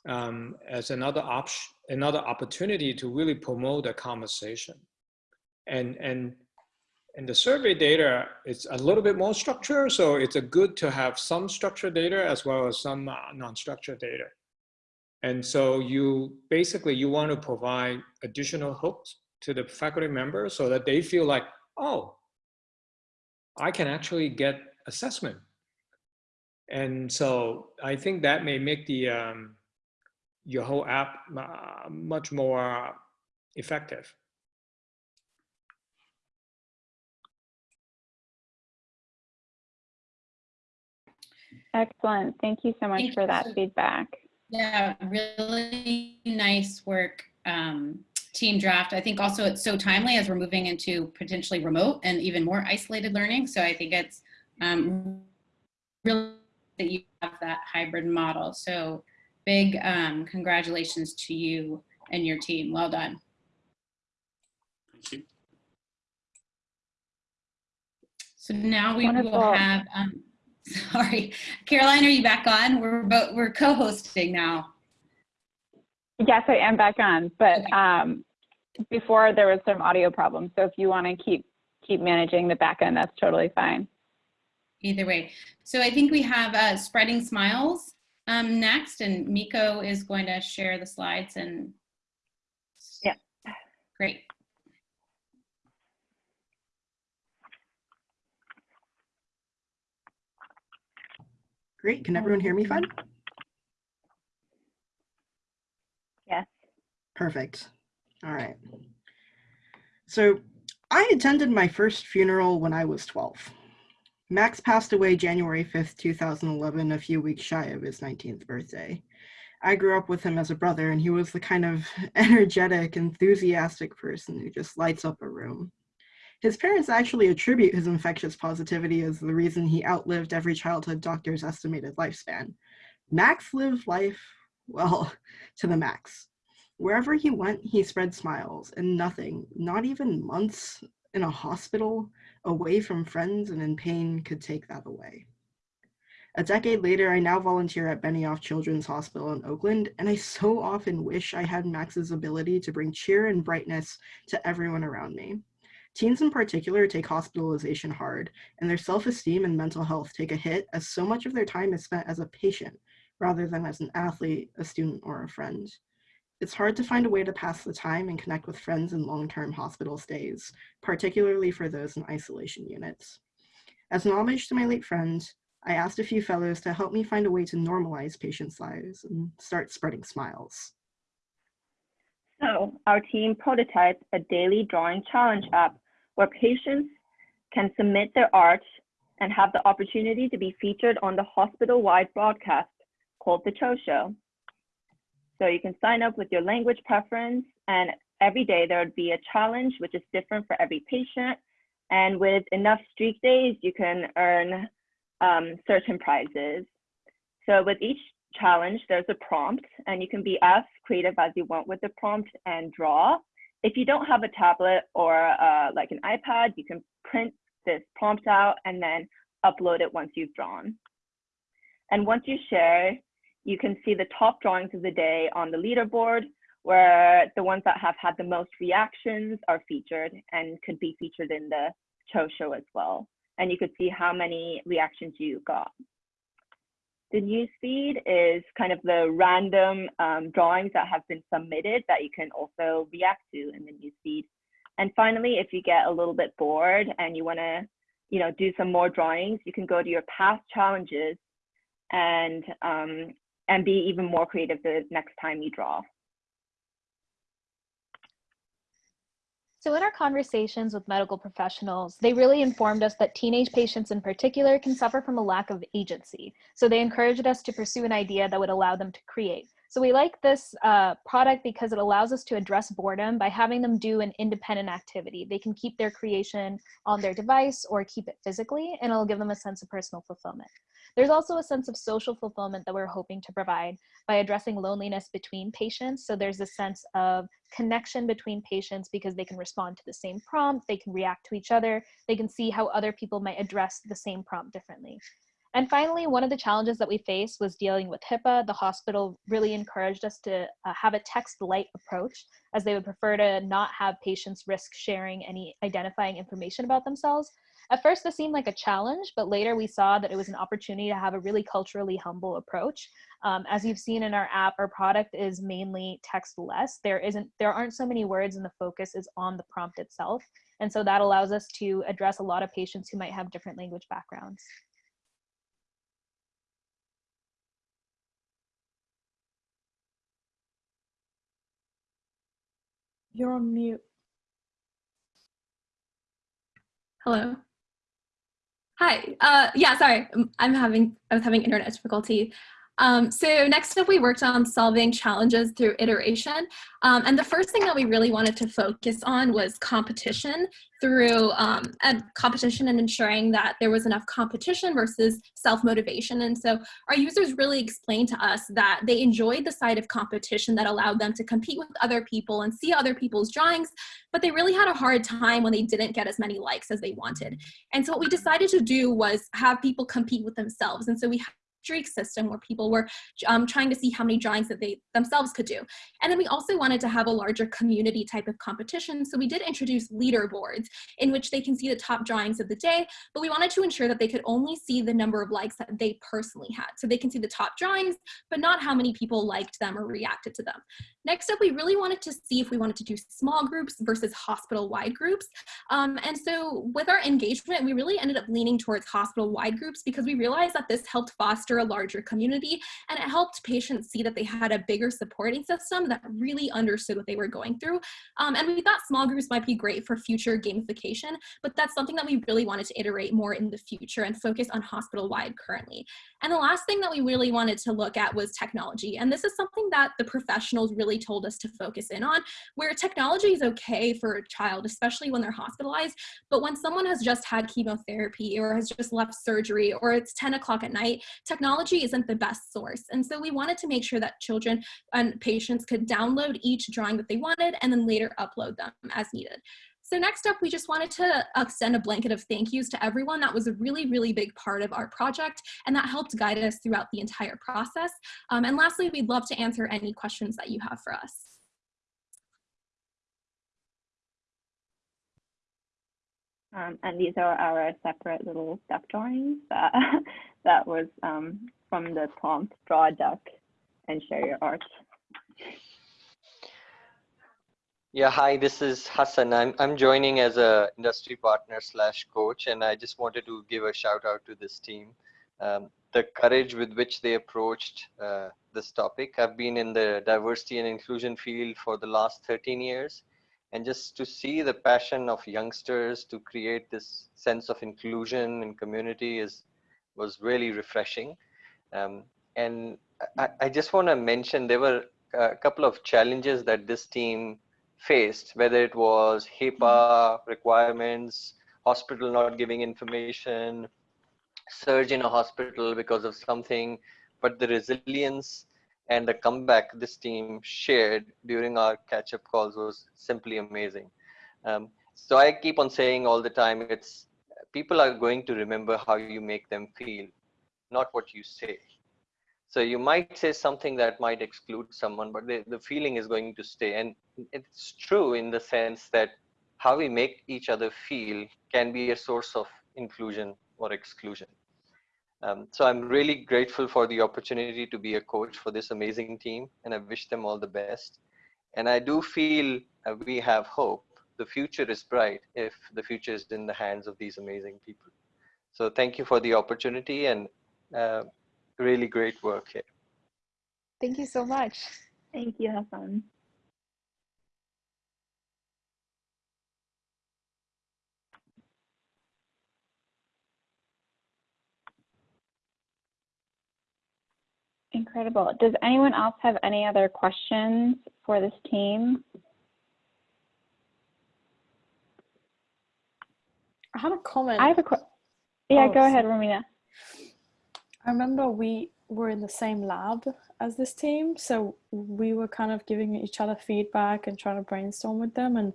Speaker 1: um, as another option another opportunity to really promote a conversation and and And the survey data is a little bit more structured, so it's a good to have some structured data as well as some uh, non-structured data. And so you basically, you want to provide additional hooks to the faculty members so that they feel like, oh, I can actually get assessment. And so I think that may make the um, your whole app uh, much more effective.
Speaker 2: Excellent. Thank you so much
Speaker 14: Thank
Speaker 2: for that
Speaker 14: so-
Speaker 2: feedback.
Speaker 14: Yeah, really nice work, um, team draft. I think also it's so timely as we're moving into potentially remote and even more isolated learning. So I think it's um, really that you have that hybrid model. So big um, congratulations to you and your team. Well done.
Speaker 3: Thank you.
Speaker 14: So now we
Speaker 2: Wonderful.
Speaker 14: will have, um, sorry, Caroline, are you back on? We're both, we're co-hosting now.
Speaker 2: Yes, I am back on, but um, before there was some audio problems. So if you want to keep keep managing the back end, that's totally fine.
Speaker 14: Either way. So I think we have uh, Spreading Smiles um, next, and Miko is going to share the slides and.
Speaker 2: Yeah.
Speaker 14: Great.
Speaker 16: Great. Can everyone hear me fine?
Speaker 2: Yes.
Speaker 16: Perfect. All right. So I attended my first funeral when I was 12. Max passed away January 5th, 2011, a few weeks shy of his 19th birthday. I grew up with him as a brother, and he was the kind of energetic, enthusiastic person who just lights up a room. His parents actually attribute his infectious positivity as the reason he outlived every childhood doctor's estimated lifespan. Max lived life, well, to the max. Wherever he went, he spread smiles, and nothing, not even months in a hospital, away from friends and in pain, could take that away. A decade later, I now volunteer at Benioff Children's Hospital in Oakland, and I so often wish I had Max's ability to bring cheer and brightness to everyone around me. Teens in particular take hospitalization hard, and their self-esteem and mental health take a hit as so much of their time is spent as a patient rather than as an athlete, a student, or a friend. It's hard to find a way to pass the time and connect with friends in long-term hospital stays, particularly for those in isolation units. As an homage to my late friend, I asked a few fellows to help me find a way to normalize patients' lives and start spreading smiles.
Speaker 18: So our team prototyped a daily drawing challenge app where patients can submit their art and have the opportunity to be featured on the hospital-wide broadcast called The Cho Show. So you can sign up with your language preference and every day there would be a challenge which is different for every patient. And with enough streak days, you can earn um, certain prizes. So with each challenge, there's a prompt and you can be as creative as you want with the prompt and draw. If you don't have a tablet or uh, like an iPad, you can print this prompt out and then upload it once you've drawn. And once you share, you can see the top drawings of the day on the leaderboard where the ones that have had the most reactions are featured and could be featured in the Cho show as well. And you could see how many reactions you got. The newsfeed is kind of the random um, drawings that have been submitted that you can also react to in the newsfeed. And finally, if you get a little bit bored and you want to, you know, do some more drawings, you can go to your past challenges and um, and be even more creative the next time you draw.
Speaker 19: So in our conversations with medical professionals, they really informed us that teenage patients in particular can suffer from a lack of agency. So they encouraged us to pursue an idea that would allow them to create. So we like this uh, product because it allows us to address boredom by having them do an independent activity. They can keep their creation on their device or keep it physically, and it'll give them a sense of personal fulfillment. There's also a sense of social fulfillment that we're hoping to provide by addressing loneliness between patients. So there's a sense of connection between patients because they can respond to the same prompt, they can react to each other, they can see how other people might address the same prompt differently. And finally, one of the challenges that we faced was dealing with HIPAA. The hospital really encouraged us to uh, have a text light approach as they would prefer to not have patients risk sharing any identifying information about themselves. At first, this seemed like a challenge, but later we saw that it was an opportunity to have a really culturally humble approach. Um, as you've seen in our app, our product is mainly text-less. There isn't, there aren't so many words, and the focus is on the prompt itself. And so that allows us to address a lot of patients who might have different language backgrounds.
Speaker 6: You're on mute.
Speaker 20: Hello. Hi. Uh, yeah, sorry. I'm having I was having internet difficulty. Um, so next up, we worked on solving challenges through iteration. Um, and the first thing that we really wanted to focus on was competition through um, competition and ensuring that there was enough competition versus self-motivation. And so our users really explained to us that they enjoyed the side of competition that allowed them to compete with other people and see other people's drawings, but they really had a hard time when they didn't get as many likes as they wanted. And so what we decided to do was have people compete with themselves. And so we streak system where people were um, trying to see how many drawings that they themselves could do. And then we also wanted to have a larger community type of competition. So we did introduce leaderboards in which they can see the top drawings of the day, but we wanted to ensure that they could only see the number of likes that they personally had. So they can see the top drawings, but not how many people liked them or reacted to them. Next up, we really wanted to see if we wanted to do small groups versus hospital-wide groups. Um, and so with our engagement, we really ended up leaning towards hospital-wide groups because we realized that this helped foster a larger community and it helped patients see that they had a bigger supporting system that really understood what they were going through. Um, and we thought small groups might be great for future gamification, but that's something that we really wanted to iterate more in the future and focus on hospital-wide currently. And the last thing that we really wanted to look at was technology. And this is something that the professionals really told us to focus in on, where technology is okay for a child, especially when they're hospitalized. But when someone has just had chemotherapy or has just left surgery or it's 10 o'clock at night, technology isn't the best source. And so we wanted to make sure that children and patients could download each drawing that they wanted and then later upload them as needed. So next up, we just wanted to extend a blanket of thank yous to everyone. That was a really, really big part of our project, and that helped guide us throughout the entire process. Um, and lastly, we'd love to answer any questions that you have for us.
Speaker 18: Um, and these are our separate little duck drawings that, that was um, from the prompt, draw a duck and share your art.
Speaker 21: Yeah, hi, this is Hassan. I'm, I'm joining as a industry partner slash coach, and I just wanted to give a shout out to this team. Um, the courage with which they approached uh, this topic. I've been in the diversity and inclusion field for the last 13 years, and just to see the passion of youngsters to create this sense of inclusion and community is was really refreshing. Um, and I, I just want to mention there were a couple of challenges that this team faced, whether it was HIPAA requirements, hospital not giving information, surge in a hospital because of something, but the resilience and the comeback this team shared during our catch-up calls was simply amazing. Um, so I keep on saying all the time, it's people are going to remember how you make them feel, not what you say. So you might say something that might exclude someone, but the, the feeling is going to stay. And it's true in the sense that how we make each other feel can be a source of inclusion or exclusion. Um, so I'm really grateful for the opportunity to be a coach for this amazing team, and I wish them all the best. And I do feel uh, we have hope. The future is bright if the future is in the hands of these amazing people. So thank you for the opportunity and uh, really great work here.
Speaker 19: Thank you so much.
Speaker 18: Thank you, Hassan.
Speaker 2: Incredible. Does anyone else have any other questions for this team?
Speaker 6: I have a comment.
Speaker 2: I have a question. Yeah,
Speaker 6: Oh,
Speaker 2: go ahead, Romina.
Speaker 6: I remember we were in the same lab as this team, so we were kind of giving each other feedback and trying to brainstorm with them. And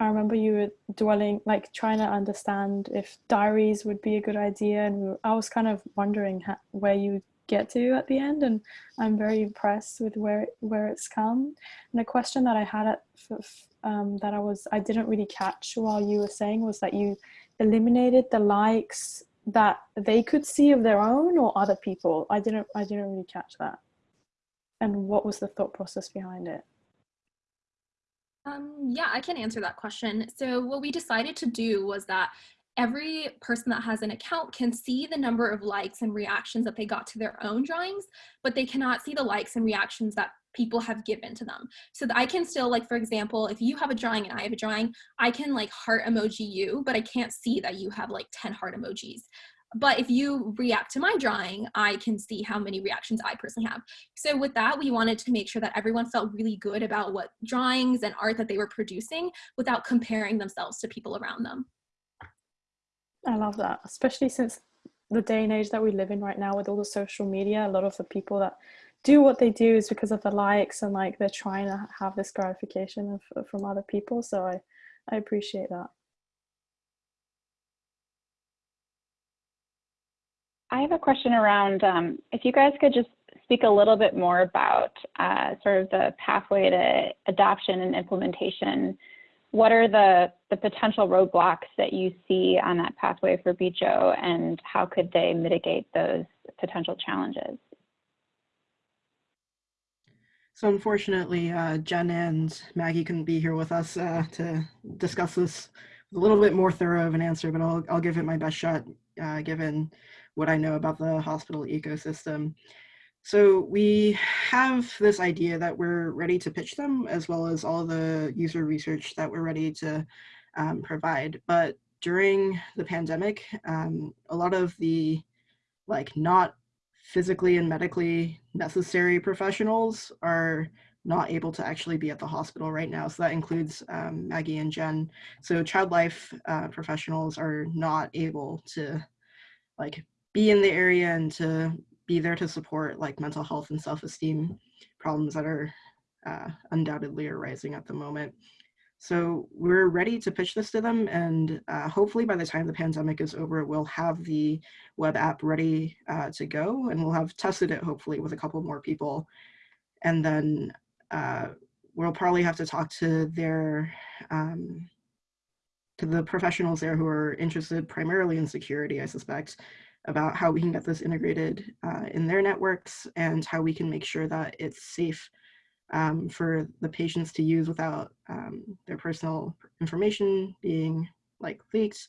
Speaker 6: I remember you were dwelling, like trying to understand if diaries would be a good idea. And we were, I was kind of wondering how, where you get to at the end. And I'm very impressed with where, where it's come. And a question that I had at, um, that I was, I didn't really catch while you were saying was that you eliminated the likes that they could see of their own or other people. I didn't, I didn't really catch that. And what was the thought process behind it?
Speaker 20: Um, yeah, I can answer that question. So what we decided to do was that every person that has an account can see the number of likes and reactions that they got to their own drawings, but they cannot see the likes and reactions that people have given to them. So that I can still like, for example, if you have a drawing and I have a drawing, I can like heart emoji you, but I can't see that you have like 10 heart emojis. But if you react to my drawing, I can see how many reactions I personally have. So with that, we wanted to make sure that everyone felt really good about what drawings and art that they were producing without comparing themselves to people around them.
Speaker 6: I love that, especially since the day and age that we live in right now with all the social media, a lot of the people that do what they do is because of the likes and like they're trying to have this gratification of, from other people. So I, I appreciate that.
Speaker 2: I have a question around um, if you guys could just speak a little bit more about uh, sort of the pathway to adoption and implementation. What are the, the potential roadblocks that you see on that pathway for BJO and how could they mitigate those potential challenges?
Speaker 16: So unfortunately, uh, Jen and Maggie couldn't be here with us uh, to discuss this with a little bit more thorough of an answer, but I'll, I'll give it my best shot uh, given what I know about the hospital ecosystem. So we have this idea that we're ready to pitch them as well as all the user research that we're ready to um, provide. But during the pandemic, um, a lot of the like not physically and medically necessary professionals are not able to actually be at the hospital right now. So that includes um, Maggie and Jen. So child life uh, professionals are not able to like be in the area and to be there to support like mental health and self-esteem problems that are uh, undoubtedly arising at the moment. So we're ready to pitch this to them and uh, hopefully by the time the pandemic is over, we'll have the web app ready uh, to go and we'll have tested it hopefully with a couple more people. And then uh, we'll probably have to talk to their, um, to the professionals there who are interested primarily in security, I suspect, about how we can get this integrated uh, in their networks and how we can make sure that it's safe um, for the patients to use without um, their personal information being like leaked.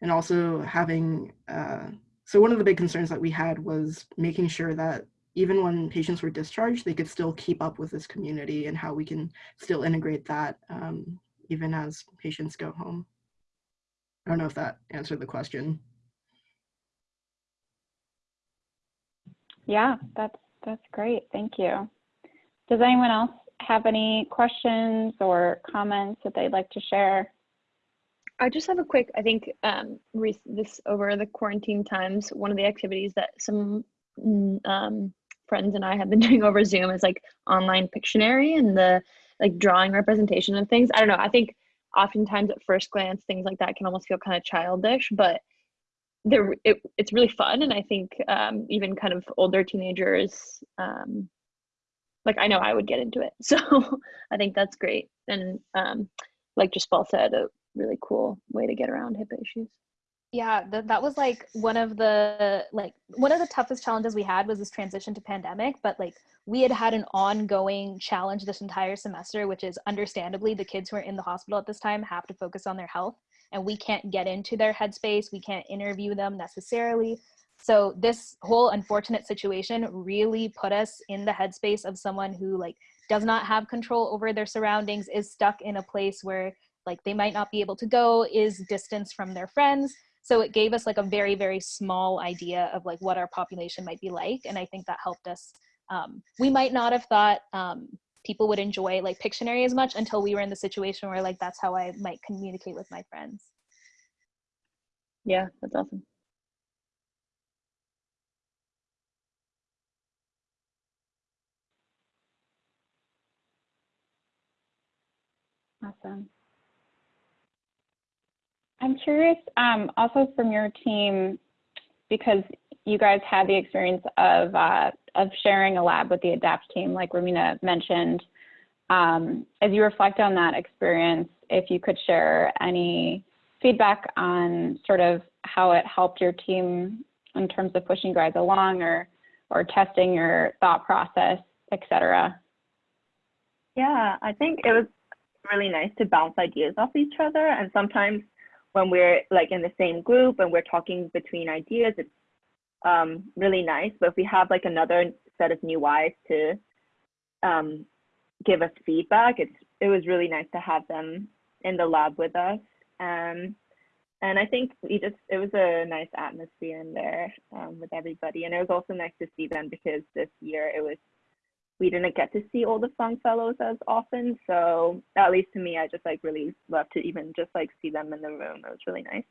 Speaker 16: And also having uh, so one of the big concerns that we had was making sure that even when patients were discharged they could still keep up with this community and how we can still integrate that um, even as patients go home. I don't know if that answered the question
Speaker 2: Yeah, that's that's great. Thank you. Does anyone else have any questions or comments that they'd like to share?
Speaker 18: I just have a quick, I think um, this over the quarantine times, one of the activities that some mm, um, friends and I have been doing over Zoom is like online Pictionary and the like drawing representation of things. I don't know. I think oftentimes at first glance, things like that can almost feel kind of childish, but they're it, it's really fun and i think um, even kind of older teenagers um, like i know i would get into it. So i think that's great. And um, like just paul said a really cool way to get around HIPAA issues.
Speaker 19: Yeah th- that was like one of the like one of the toughest challenges we had was this transition to pandemic but like we had had an ongoing challenge this entire semester which is understandably the kids who are in the hospital at this time have to focus on their health and we can't get into their headspace we can't interview them necessarily. So this whole unfortunate situation really put us in the headspace of someone who like does not have control over their surroundings is stuck in a place where like they might not be able to go is distance from their friends. So it gave us like a very very small idea of like what our population might be like and i think that helped us. Um, we might not have thought um, people would enjoy like Pictionary as much until we were in the situation where like that's how I might communicate with my friends.
Speaker 18: Yeah, that's awesome.
Speaker 2: Awesome. I'm curious, um, also from your team, because you guys had the experience of uh, of sharing a lab with the ADAPT team, like Romina mentioned. Um, as you reflect on that experience, if you could share any feedback on sort of how it helped your team in terms of pushing guys along or or testing your thought process, et cetera.
Speaker 18: Yeah, I think it was really nice to bounce ideas off each other. And sometimes when we're like in the same group and we're talking between ideas, it's um, really nice. But if we have like another set of new eyes to um, give us feedback, it's it was really nice to have them in the lab with us. Um, and I think we just it was a nice atmosphere in there um, with everybody, and it was also nice to see them because this year it was we didn't get to see all the Fung Fellows as often. So at least to me, I just like really love to even just like see them in the room. It was really nice.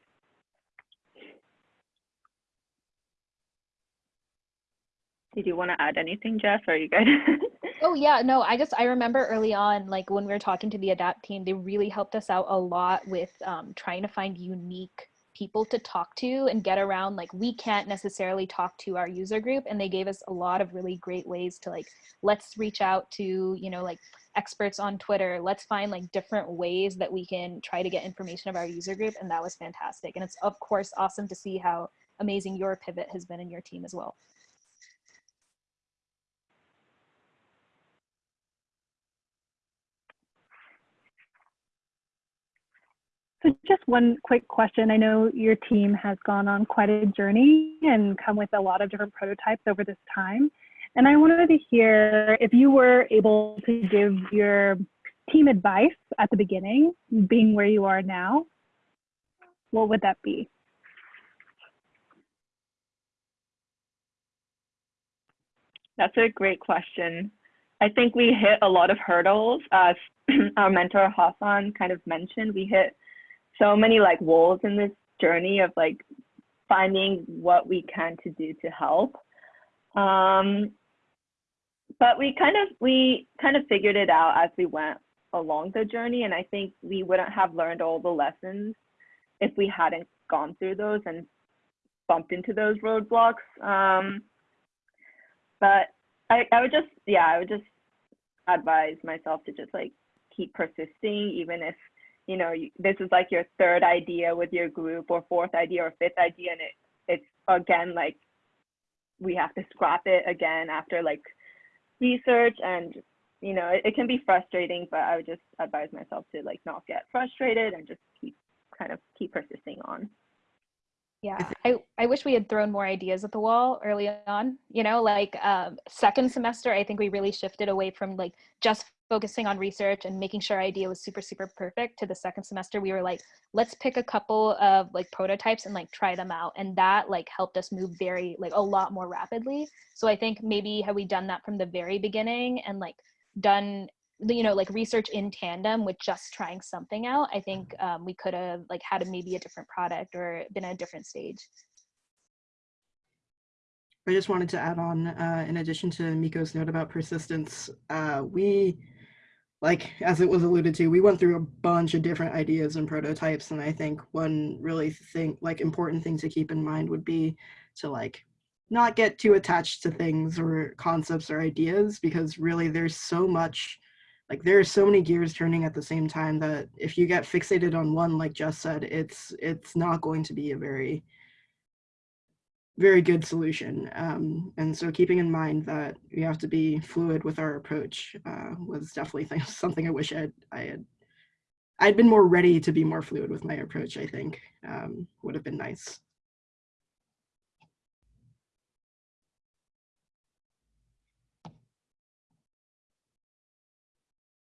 Speaker 18: Did you want to add anything, Jeff? Are you good?
Speaker 19: Oh yeah, no, I just I remember early on, like when we were talking to the Adapt team, they really helped us out a lot with um, trying to find unique people to talk to and get around. Like we can't necessarily talk to our user group, and they gave us a lot of really great ways to like let's reach out to you know like experts on Twitter. Let's find like different ways that we can try to get information of our user group, and that was fantastic. And it's of course awesome to see how amazing your pivot has been in your team as well.
Speaker 22: So just one quick question. I know your team has gone on quite a journey and come with a lot of different prototypes over this time. And I wanted to hear if you were able to give your team advice at the beginning, being where you are now, what would that be?
Speaker 18: That's a great question. I think we hit a lot of hurdles. As our mentor Hassan kind of mentioned, we hit so many like walls in this journey of like finding what we can to do to help. Um, but we kind of we kind of figured it out as we went along the journey, and I think we wouldn't have learned all the lessons if we hadn't gone through those and bumped into those roadblocks. Um, but I, I would just yeah I would just advise myself to just like keep persisting even if you know, this is like your third idea with your group or fourth idea or fifth idea. And it, it's again, like we have to scrap it again after like research and, you know, it, it can be frustrating, but I would just advise myself to like not get frustrated and just keep kind of keep persisting on.
Speaker 19: Yeah, I, I wish we had thrown more ideas at the wall early on. You know, like um, second semester, I think we really shifted away from like just focusing on research and making sure our idea was super, super perfect to the second semester. We were like, let's pick a couple of like prototypes and like try them out. And that like helped us move very, like a lot more rapidly. So I think maybe had we done that from the very beginning and like done you know like research in tandem with just trying something out i think um, we could have like had a, maybe a different product or been at a different stage
Speaker 16: i just wanted to add on uh, in addition to miko's note about persistence uh, we like as it was alluded to we went through a bunch of different ideas and prototypes and i think one really thing like important thing to keep in mind would be to like not get too attached to things or concepts or ideas because really there's so much like there are so many gears turning at the same time that if you get fixated on one like Jess said it's it's not going to be a very very good solution um, and so keeping in mind that we have to be fluid with our approach uh, was definitely something I wish I had, I had I'd been more ready to be more fluid with my approach I think um, would have been nice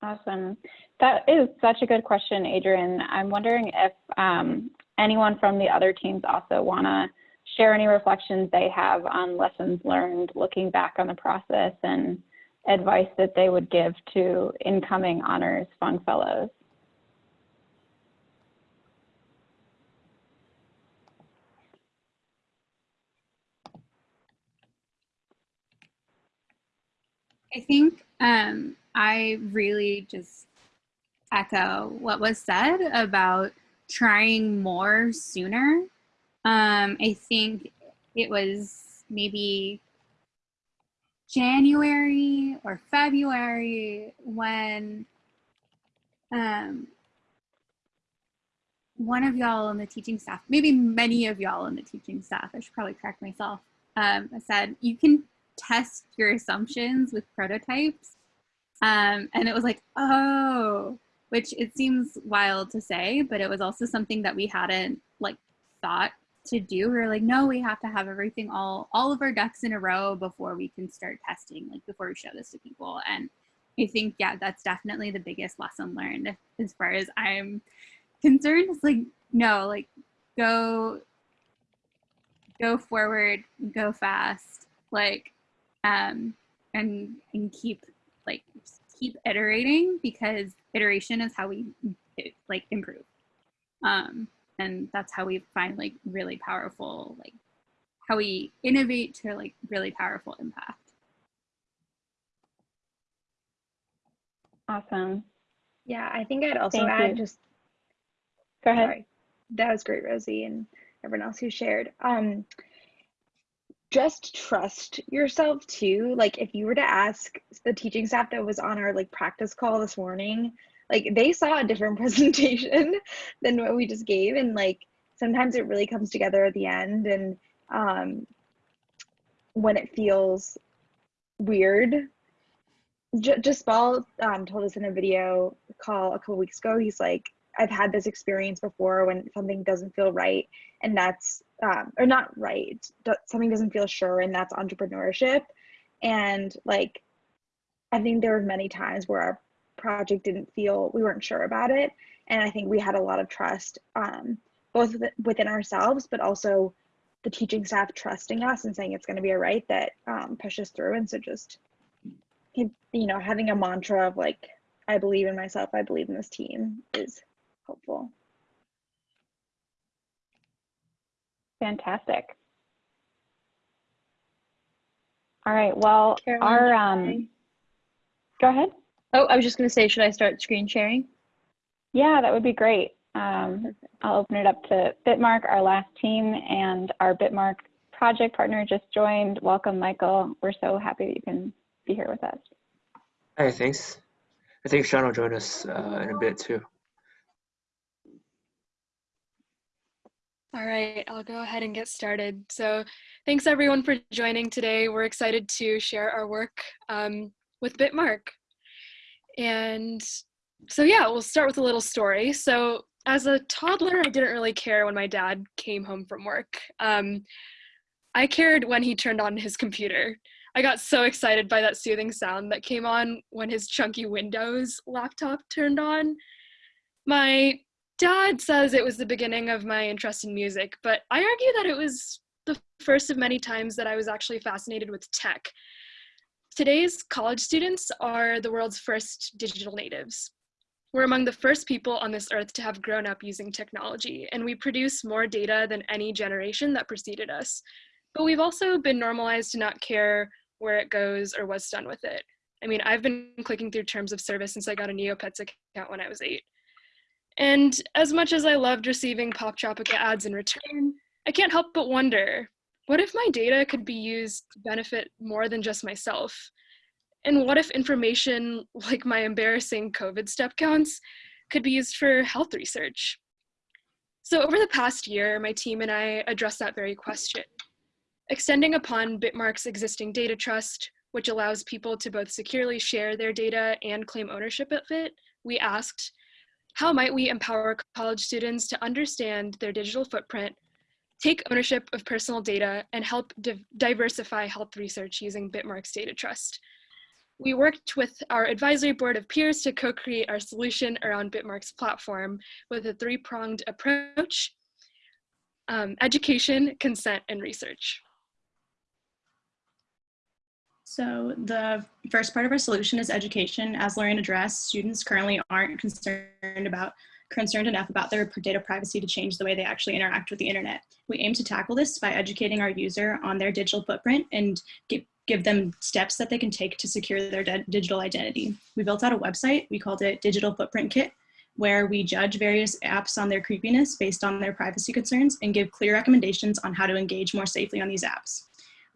Speaker 2: Awesome. That is such a good question, Adrian. I'm wondering if um, anyone from the other teams also want to share any reflections they have on lessons learned looking back on the process and advice that they would give to incoming honors Fung Fellows.
Speaker 12: I think um, I really just echo what was said about trying more sooner. Um, I think it was maybe January or February when um, one of y'all on the teaching staff, maybe many of y'all on the teaching staff, I should probably correct myself, um, said you can test your assumptions with prototypes. Um, and it was like, oh, which it seems wild to say, but it was also something that we hadn't like thought to do. We were like, no, we have to have everything all, all of our ducks in a row before we can start testing, like before we show this to people. And I think, yeah, that's definitely the biggest lesson learned as far as I'm concerned. It's like, no, like go, go forward, go fast, like, um, and, and keep like, keep iterating because iteration is how we like improve. Um, and that's how we find like really powerful, like how we innovate to like really powerful impact.
Speaker 2: Awesome.
Speaker 4: Yeah, I think I'd also
Speaker 2: Thank
Speaker 4: add
Speaker 2: you.
Speaker 4: just
Speaker 2: Go ahead.
Speaker 4: Sorry. That was great, Rosie, and everyone else who shared. Um, just trust yourself too. Like if you were to ask the teaching staff that was on our like practice call this morning, like they saw a different presentation than what we just gave, and like sometimes it really comes together at the end, and um, when it feels weird. J- just Paul um, told us in a video call a couple weeks ago. He's like, I've had this experience before when something doesn't feel right, and that's um, or not right. Something doesn't feel sure, and that's entrepreneurship. And like, I think there were many times where our project didn't feel we weren't sure about it, and I think we had a lot of trust, um, both within ourselves, but also the teaching staff trusting us and saying it's going to be all right. That um, pushed us through, and so just you know having a mantra of like I believe in myself, I believe in this team is helpful.
Speaker 2: Fantastic. All right, well,
Speaker 19: Caroline,
Speaker 2: our, um, go ahead.
Speaker 19: Oh, I was just going to say, should I start screen sharing?
Speaker 2: Yeah, that would be great. Um, I'll open it up to Bitmark, our last team, and our Bitmark project partner just joined. Welcome, Michael. We're so happy that you can be here with us.
Speaker 23: Hey, thanks. I think Sean will join us uh, in a bit too.
Speaker 24: All right, I'll go ahead and get started. So thanks everyone for joining today. We're excited to share our work um, with Bitmark. And so yeah, we'll start with a little story. So as a toddler, I didn't really care when my dad came home from work. Um, I cared when he turned on his computer. I got so excited by that soothing sound that came on when his chunky Windows laptop turned on. My dad says it was the beginning of my interest in music, but I argue that it was the first of many times that I was actually fascinated with tech. Today's college students are the world's first digital natives. We're among the first people on this earth to have grown up using technology, and we produce more data than any generation that preceded us. But we've also been normalized to not care where it goes or what's done with it. I mean, I've been clicking through terms of service since I got a Neopets account when I was eight. And as much as I loved receiving Poptropica ads in return, I can't help but wonder, what if my data could be used to benefit more than just myself? And what if information like my embarrassing COVID step counts could be used for health research? So over the past year, my team and I addressed that very question. Extending upon Bitmark's existing data trust, which allows people to both securely share their data and claim ownership of it, we asked, how might we empower college students to understand their digital footprint, take ownership of personal data, and help div- diversify health research using Bitmark's data trust? We worked with our advisory board of peers to co-create our solution around Bitmark's platform with a three-pronged approach, um, education, consent, and research.
Speaker 25: So the first part of our solution is education. As Lorraine addressed, students currently aren't concerned about concerned enough about their data privacy to change the way they actually interact with the internet. We aim to tackle this by educating our user on their digital footprint and give, give them steps that they can take to secure their digital identity. We built out a website, we called it Digital Footprint Kit, where we judge various apps on their creepiness based on their privacy concerns and give clear recommendations on how to engage more safely on these apps.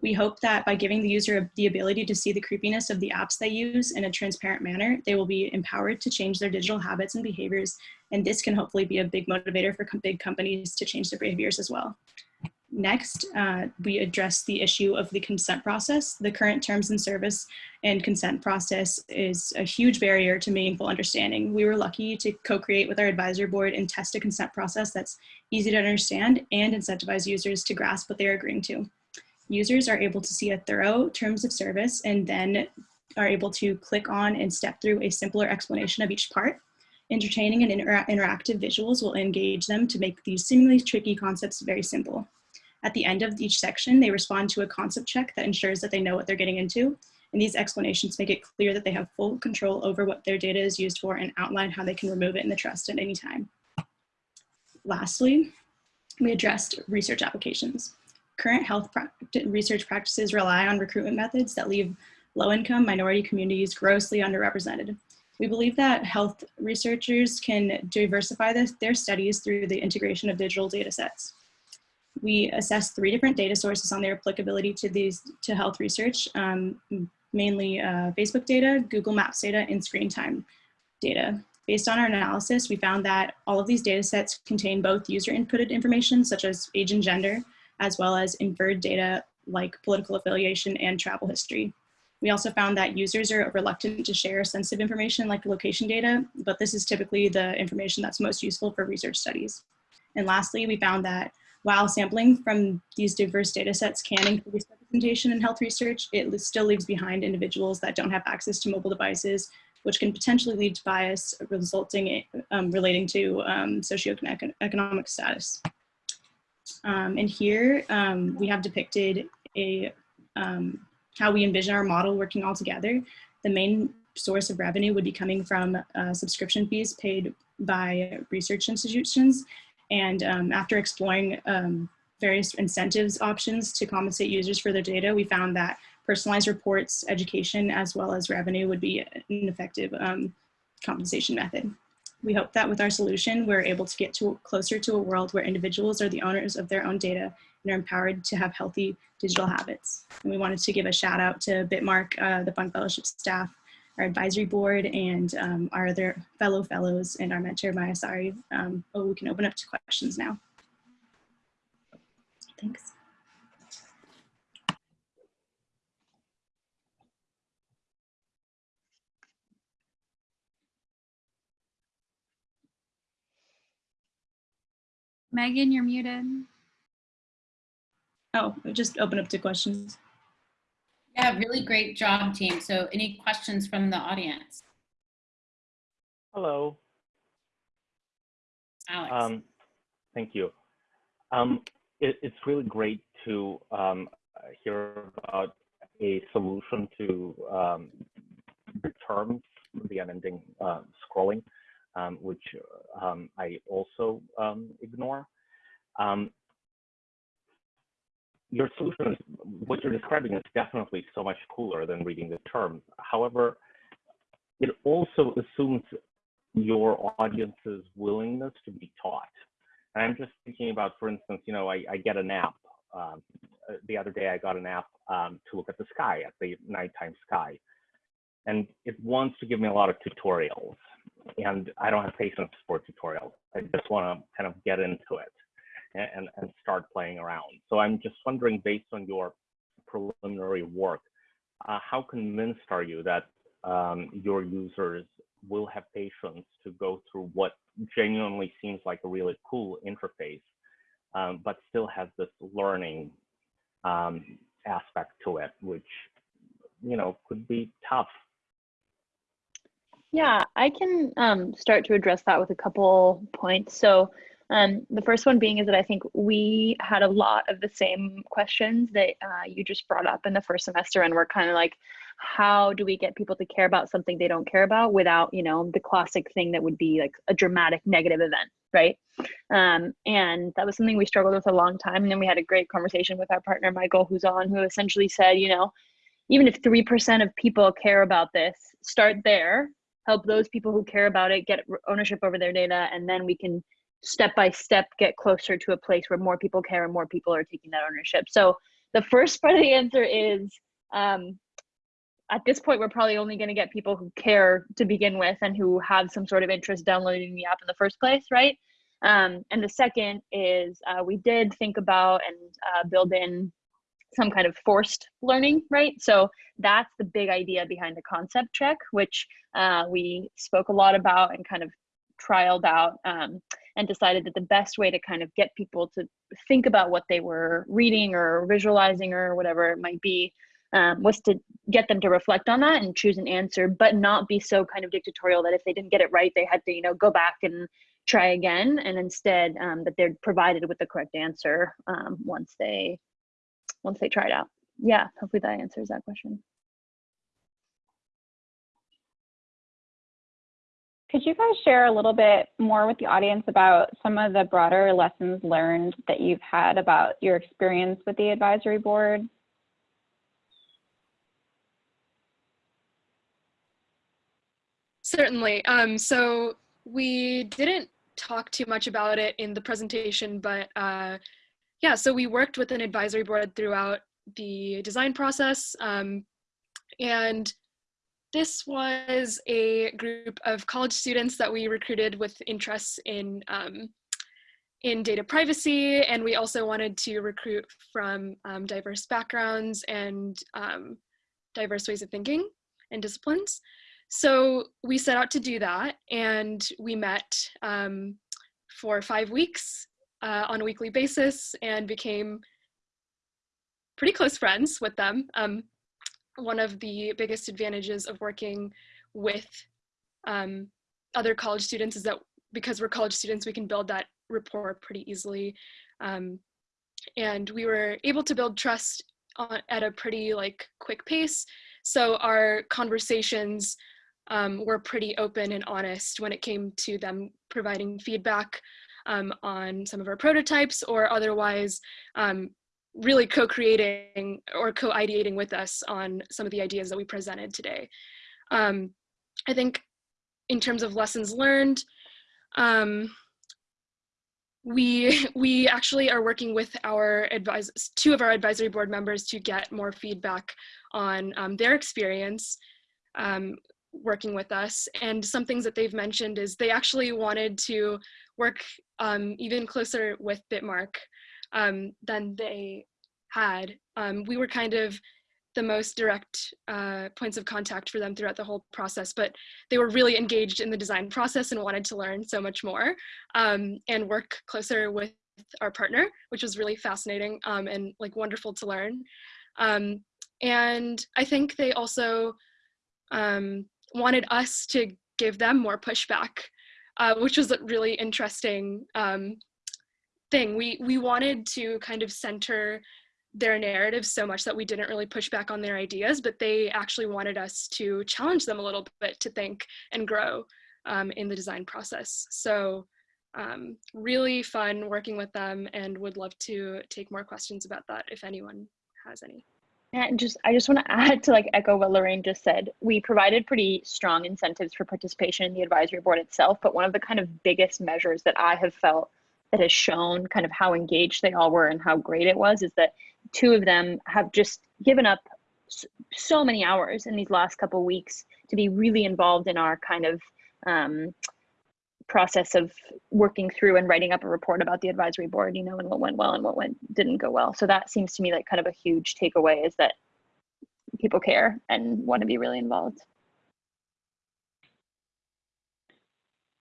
Speaker 25: We hope that by giving the user the ability to see the creepiness of the apps they use in a transparent manner, they will be empowered to change their digital habits and behaviors. And this can hopefully be a big motivator for com big companies to change their behaviors as well. Next, uh, we address the issue of the consent process. The current terms and service and consent process is a huge barrier to meaningful understanding. We were lucky to co-create with our advisory board and test a consent process that's easy to understand and incentivize users to grasp what they're agreeing to. Users are able to see a thorough terms of service and then are able to click on and step through a simpler explanation of each part. Entertaining and inter interactive visuals will engage them to make these seemingly tricky concepts very simple. At the end of each section, they respond to a concept check that ensures that they know what they're getting into. And these explanations make it clear that they have full control over what their data is used for and outline how they can remove it in the trust at any time. Lastly, we addressed research applications. Current health research practices rely on recruitment methods that leave low-income minority communities grossly underrepresented. We believe that health researchers can diversify this, their studies through the integration of digital data sets. We assessed three different data sources on their applicability to these to health research, um, mainly uh, Facebook data, Google Maps data, and screen time data. Based on our analysis, we found that all of these data sets contain both user inputted information, such as age and gender, as well as inferred data like political affiliation and travel history. We also found that users are reluctant to share sensitive information like location data, but this is typically the information that's most useful for research studies. And lastly, we found that while sampling from these diverse data sets can increase representation in health research, it still leaves behind individuals that don't have access to mobile devices, which can potentially lead to bias resulting in, um, relating to um, socioeconomic status. Um, and here um, we have depicted a um, how we envision our model working all together. The main source of revenue would be coming from uh, subscription fees paid by research institutions. And um, after exploring um, various incentives options to compensate users for their data, we found that personalized reports, education, as well as revenue would be an effective um, compensation method. We hope that with our solution, we're able to get to closer to a world where individuals are the owners of their own data and are empowered to have healthy digital habits. And we wanted to give a shout out to Bitmark, uh, the Fung Fellowship staff, our advisory board, and um, our other fellow fellows, and our mentor, Maya Sari. Um, oh, we can open up to questions now. Thanks.
Speaker 12: Megan, you're muted.
Speaker 25: Oh, just open up to questions.
Speaker 14: Yeah, really great job, team. So any questions from the audience?
Speaker 26: Hello.
Speaker 14: Alex.
Speaker 26: Um, thank you. Um, it, it's really great to um, hear about a solution to um, the terms, the unending uh, scrolling um, which um, I also um, ignore. Um, your solution, is, what you're describing is definitely so much cooler than reading the terms. However, it also assumes your audience's willingness to be taught. And I'm just thinking about, for instance, you know, I, I get an app. Um, the other day, I got an app um, to look at the sky, at the nighttime sky. And it wants to give me a lot of tutorials and I don't have patience for tutorials. I just want to kind of get into it and, and start playing around. So I'm just wondering, based on your preliminary work, uh, how convinced are you that um, your users will have patience to go through what genuinely seems like a really cool interface, um, but still has this learning um, aspect to it, which you know could be tough
Speaker 27: yeah, I can um, start to address that with a couple points. So, um, the first one being is that I think we had a lot of the same questions that uh, you just brought up in the first semester, and we're kind of like, how do we get people to care about something they don't care about without, you know, the classic thing that would be like a dramatic negative event, right? Um, and that was something we struggled with a long time. And then we had a great conversation with our partner Michael, who's on, who essentially said, you know, even if three percent of people care about this, start there help those people who care about it get ownership over their data, and then we can step by step get closer to a place where more people care and more people are taking that ownership. So the first part of the answer is um, at this point, we're probably only going to get people who care to begin with and who have some sort of interest downloading the app in the first place, right? Um, and the second is uh, we did think about and uh, build in some kind of forced learning, right? So that's the big idea behind the concept check, which uh, we spoke a lot about and kind of trialed out um, and decided that the best way to kind of get people to think about what they were reading or visualizing or whatever it might be um, was to get them to reflect on that and choose an answer, but not be so kind of dictatorial that if they didn't get it right, they had to, you know, go back and try again. And instead, um, that they're provided with the correct answer um, once they once they try it out. Yeah, hopefully that answers that question.
Speaker 2: Could you guys share a little bit more with the audience about some of the broader lessons learned that you've had about your experience with the advisory board?
Speaker 24: Certainly. Um, so we didn't talk too much about it in the presentation, but uh, yeah, so we worked with an advisory board throughout the design process. Um, and this was a group of college students that we recruited with interests in um, in data privacy, and we also wanted to recruit from um, diverse backgrounds and um, diverse ways of thinking and disciplines. So we set out to do that and we met um, for five weeks uh, on a weekly basis and became pretty close friends with them. Um, one of the biggest advantages of working with um, other college students is that because we're college students, we can build that rapport pretty easily. Um, and we were able to build trust on, at a pretty like quick pace. So our conversations um, were pretty open and honest when it came to them providing feedback um, on some of our prototypes or otherwise um, really co-creating or co-ideating with us on some of the ideas that we presented today. Um, I think in terms of lessons learned, um, we we actually are working with our two of our advisory board members to get more feedback on um, their experience um, working with us. And some things that they've mentioned is they actually wanted to work um, even closer with Bitmark um, than they had. Um, we were kind of the most direct uh, points of contact for them throughout the whole process, but they were really engaged in the design process and wanted to learn so much more um, and work closer with our partner, which was really fascinating um, and like wonderful to learn. Um, and I think they also um, wanted us to give them more pushback, uh, which was a really interesting um, thing. We, we wanted to kind of center their narrative so much that we didn't really push back on their ideas, but they actually wanted us to challenge them a little bit to think and grow um, in the design process. So um, really fun working with them and would love to take more questions about that if anyone has any.
Speaker 27: And just, I just want to add to like echo what Lorraine just said. We provided pretty strong incentives for participation in the advisory board itself, but one of the kind of biggest measures that I have felt that has shown kind of how engaged they all were and how great it was is that two of them have just given up so many hours in these last couple weeks to be really involved in our kind of um, process of working through and writing up a report about the advisory board, you know, and what went well and what went didn't go well. So that seems to me like kind of a huge takeaway is that people care and want to be really involved.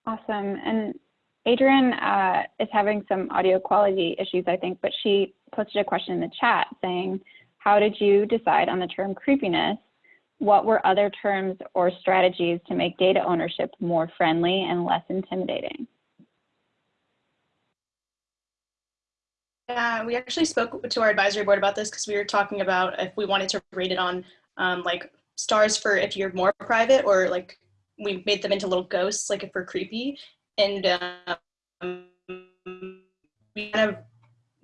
Speaker 2: Awesome. And Adrian uh, is having some audio quality issues, I think, but she posted a question in the chat saying, how did you decide on the term creepiness what were other terms or strategies to make data ownership more friendly and less intimidating?
Speaker 25: Yeah, we actually spoke to our advisory board about this because we were talking about if we wanted to rate it on um, like stars for if you're more private or like we made them into little ghosts, like if we're creepy. And um, we kind of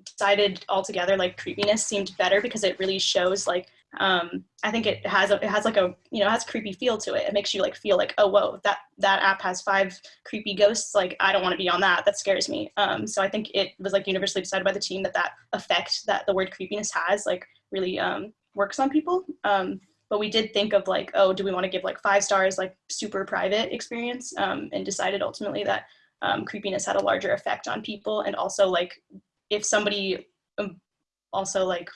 Speaker 25: decided altogether like creepiness seemed better because it really shows like Um, I think it has a, it has like a you know has creepy feel to it. It makes you like feel like oh whoa that that app has five creepy ghosts. Like I don't want to be on that. That scares me. Um, so I think it was like universally decided by the team that that effect that the word creepiness has like really um, works on people. Um, but we did think of like oh do we want to give like five stars like super private experience um, and decided ultimately that um, creepiness had a larger effect on people and also like if somebody um, also like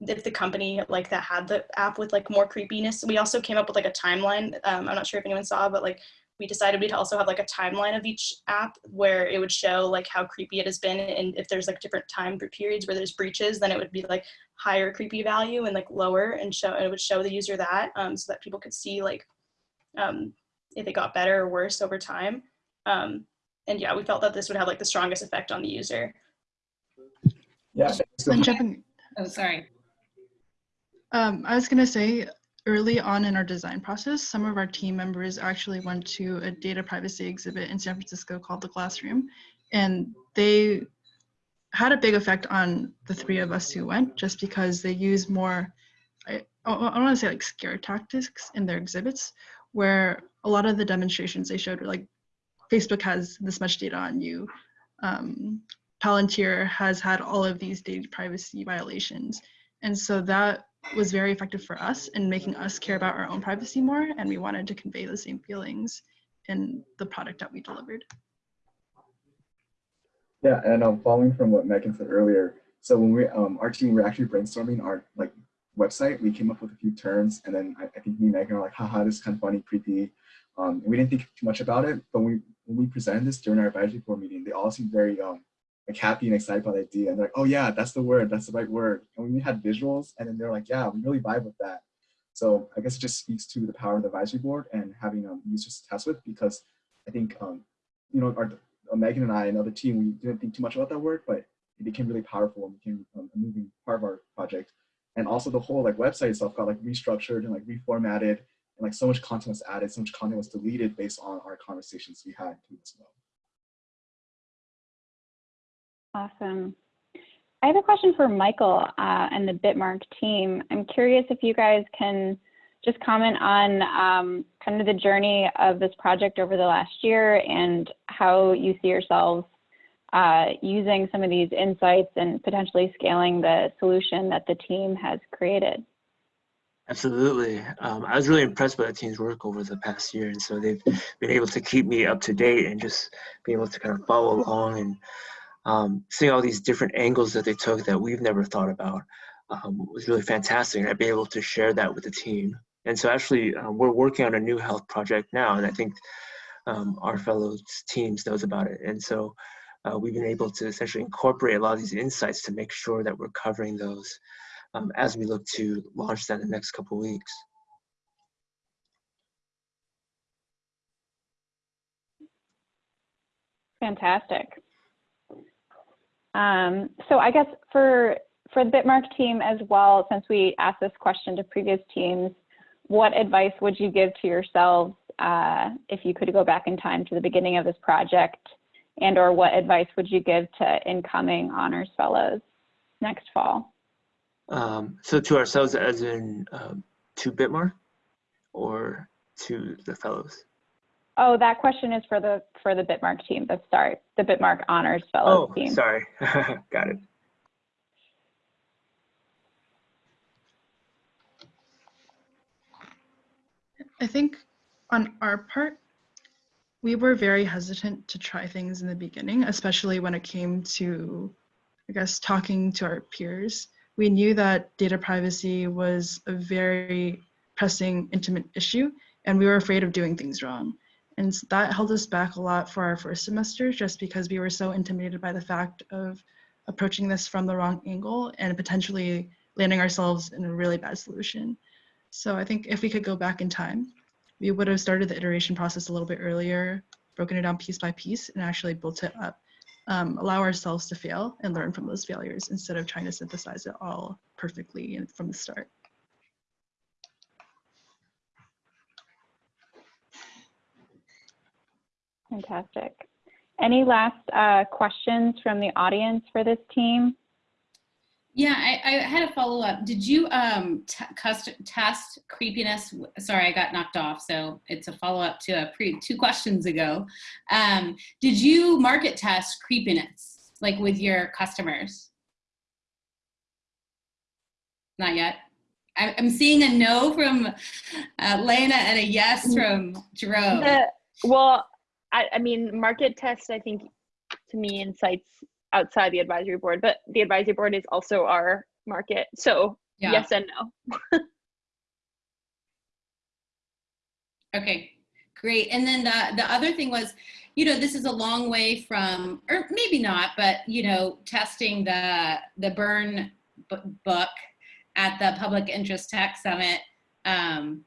Speaker 25: if the company like that had the app with like more creepiness. We also came up with like a timeline. Um, i'm not sure if anyone saw but like we decided we'd also have like a timeline of each app where it would show like how creepy it has been. And if there's like different time periods where there's breaches then it would be like higher creepy value and like lower and show and it would show the user that um, so that people could see like um, if it got better or worse over time. Um, and yeah we felt that this would have like the strongest effect on the user.
Speaker 28: Yeah. So,
Speaker 29: And jumping-
Speaker 14: Oh, sorry.
Speaker 29: Um, I was going to say early on in our design process, some of our team members actually went to a data privacy exhibit in San Francisco called the Glass Room, and they had a big effect on the three of us who went just because they use more, I, I don't want to say like scare tactics in their exhibits, where a lot of the demonstrations they showed were like Facebook has this much data on you. Um, Palantir has had all of these data privacy violations. And so that was very effective for us in making us care about our own privacy more. And we wanted to convey the same feelings in the product that we delivered.
Speaker 28: yeah, and um, following from what Megan said earlier, so when we, um, our team, we're actually brainstorming our like website, we came up with a few terms, and then I, I think me and Megan are like, haha, this is kind of funny, creepy. Um, we didn't think too much about it, but when we, when we presented this during our advisory board meeting, they all seemed very um, like happy and excited about the idea. And they're like, oh yeah, that's the word, that's the right word. And we had visuals, and then they're like, yeah, we really vibe with that. So I guess it just speaks to the power of the advisory board and having um, users to test with because I think, um, you know, our, uh, Megan and I and other team, we didn't think too much about that word, but it became really powerful and became um, a moving part of our project. And also the whole like website itself got like restructured and like reformatted and like so much content was added, so much content was deleted based on our conversations we had too as well.
Speaker 2: Awesome. I have a question for Michael uh, and the Bitmark team. I'm curious if you guys can just comment on um, kind of the journey of this project over the last year and how you see yourselves uh, using some of these insights and potentially scaling the solution that the team has created.
Speaker 23: Absolutely. Um, I was really impressed by the team's work over the past year. And so they've been able to keep me up to date and just be able to kind of follow along and um, seeing all these different angles that they took that we've never thought about um, was really fantastic. And I've been able to share that with the team. And so actually, um, we're working on a new health project now. And I think um, our fellow teams knows about it. And so uh, we've been able to essentially incorporate a lot of these insights to make sure that we're covering those um, as we look to launch that in the next couple weeks.
Speaker 2: Fantastic. Um, so I guess for for the Bitmark team as well, since we asked this question to previous teams, what advice would you give to yourselves uh, if you could go back in time to the beginning of this project, and or what advice would you give to incoming honors fellows next fall?
Speaker 23: Um, so to ourselves as in um, to Bitmark or to the fellows?
Speaker 2: Oh, that question is for the for the Bitmark team. The start, the Bitmark honors fellows
Speaker 23: Oh,
Speaker 2: team.
Speaker 23: sorry. Got it.
Speaker 29: I think on our part, we were very hesitant to try things in the beginning, especially when it came to, I guess, talking to our peers. We knew that data privacy was a very pressing, intimate issue, and we were afraid of doing things wrong. And that held us back a lot for our first semester just because we were so intimidated by the fact of approaching this from the wrong angle and potentially landing ourselves in a really bad solution. So I think if we could go back in time, we would have started the iteration process a little bit earlier, broken it down piece by piece, and actually built it up. Um, allow ourselves to fail and learn from those failures instead of trying to synthesize it all perfectly from the start.
Speaker 2: Fantastic. Any last uh, questions from the audience for this team?
Speaker 14: Yeah, I, I had a follow up. Did you um, test creepiness? Sorry, I got knocked off, so it's a follow up to a pre two questions ago. Um, did you market test creepiness like with your customers? Not yet. I, I'm seeing a no from uh, Lena and a yes from Jerome.
Speaker 27: The, well, I, I mean, market test, I think, to me, insights outside the advisory board, but the advisory board is also our market. So
Speaker 14: Yeah.
Speaker 27: yes and no.
Speaker 14: Okay, great. And then the, the other thing was, you know, this is a long way from, or maybe not, but you know, testing the the Burn book at the Public Interest Tech Summit. Um,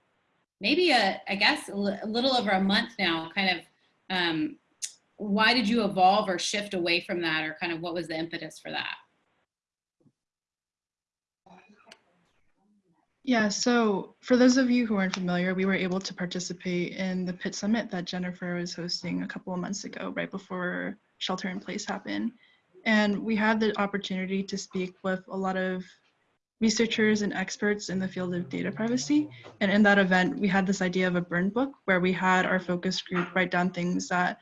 Speaker 14: maybe a, I guess a little over a month now. Kind of, um, why did you evolve or shift away from that, or kind of what was the impetus for that?
Speaker 29: Yeah, so for those of you who aren't familiar, we were able to participate in the PIT Summit that Jennifer was hosting a couple of months ago, right before shelter in place happened. And we had the opportunity to speak with a lot of researchers and experts in the field of data privacy. And in that event, we had this idea of a burn book where we had our focus group write down things that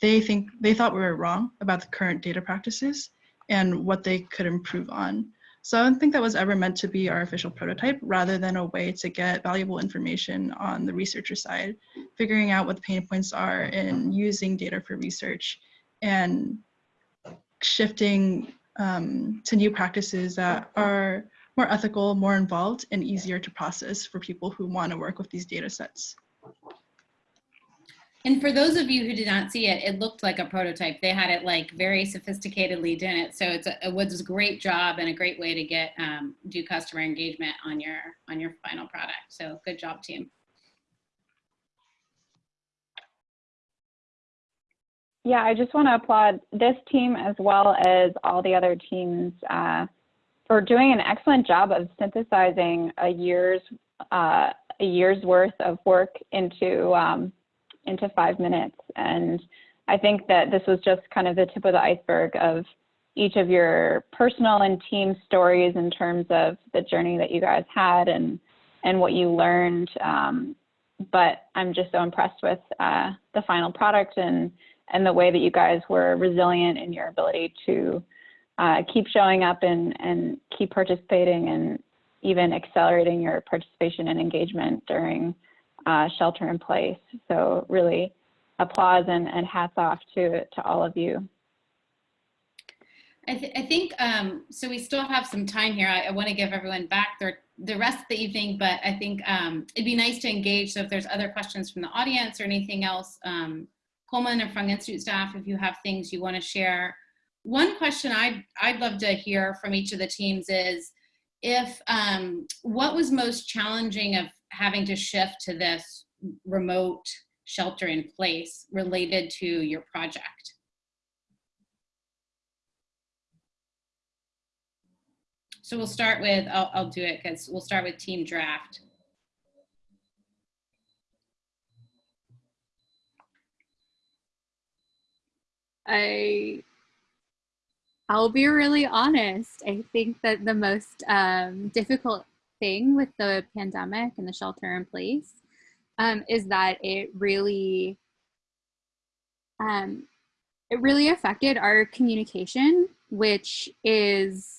Speaker 29: they think they thought we were wrong about the current data practices and what they could improve on. So I don't think that was ever meant to be our official prototype rather than a way to get valuable information on the researcher side, figuring out what the pain points are in using data for research and shifting um, to new practices that are more ethical, more involved, and easier to process for people who want to work with these data sets.
Speaker 14: And for those of you who did not see it, it looked like a prototype. They had it like very sophisticatedly done it. So it's a, it was a great job and a great way to get um, do customer engagement on your on your final product. So good job, team.
Speaker 2: Yeah, I just want to applaud this team as well as all the other teams uh, for doing an excellent job of synthesizing a year's uh, a year's worth of work into um, into five minutes. And I think that this was just kind of the tip of the iceberg of each of your personal and team stories in terms of the journey that you guys had and and what you learned. Um, but I'm just so impressed with uh, the final product and and the way that you guys were resilient in your ability to uh, keep showing up and and keep participating and even accelerating your participation and engagement during uh, shelter in place. So really applause and, and hats off to, to all of you.
Speaker 14: I, th I think, um, so we still have some time here. I, I want to give everyone back their, the rest of the evening, but I think um, it'd be nice to engage. So if there's other questions from the audience or anything else, um, Coleman or Fung Institute staff, if you have things you want to share. One question I'd, I'd love to hear from each of the teams is, if um, what was most challenging of having to shift to this remote shelter in place related to your project? So we'll start with, I'll, I'll do it because we'll start with team draft.
Speaker 12: I I'll be really honest. I think that the most um, difficult thing with the pandemic and the shelter in place um, is that it really um, it really affected our communication, which is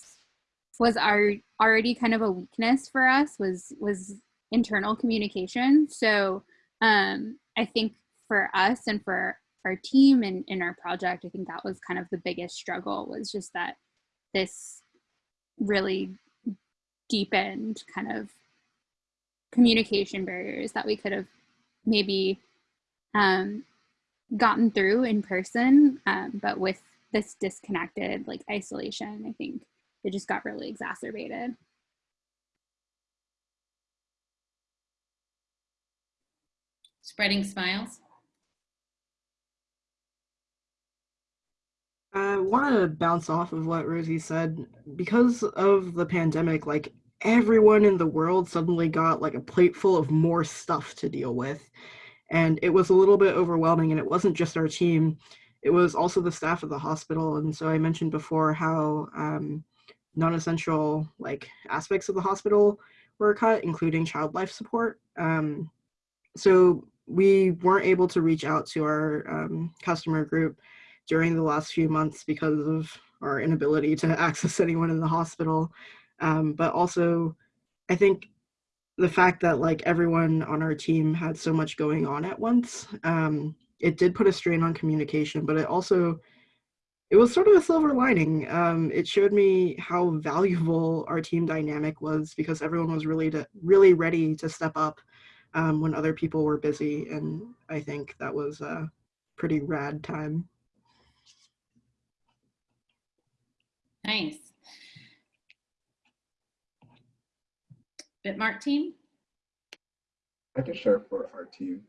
Speaker 12: was our already kind of a weakness for us was was internal communication. So um, I think for us and for our team and in our project, I think that was kind of the biggest struggle was just that this really deepened kind of communication barriers that we could have maybe um, gotten through in person, um, but with this disconnected like isolation, I think it just got really exacerbated.
Speaker 14: Spreading smiles.
Speaker 16: I want to bounce off of what Rosie said. Because of the pandemic, like everyone in the world suddenly got like a plate full of more stuff to deal with. And it was a little bit overwhelming. And it wasn't just our team, it was also the staff of the hospital. And so I mentioned before how um, non-essential like aspects of the hospital were cut, including child life support. Um, so we weren't able to reach out to our um, customer group during the last few months because of our inability to access anyone in the hospital. Um, but also, I think the fact that like everyone on our team had so much going on at once, um, it did put a strain on communication, but it also, it was sort of a silver lining. Um, it showed me how valuable our team dynamic was because everyone was really, to, really ready to step up um, when other people were busy. And I think that was a pretty rad time.
Speaker 14: Nice. Bitmark team?
Speaker 28: I can share for our team.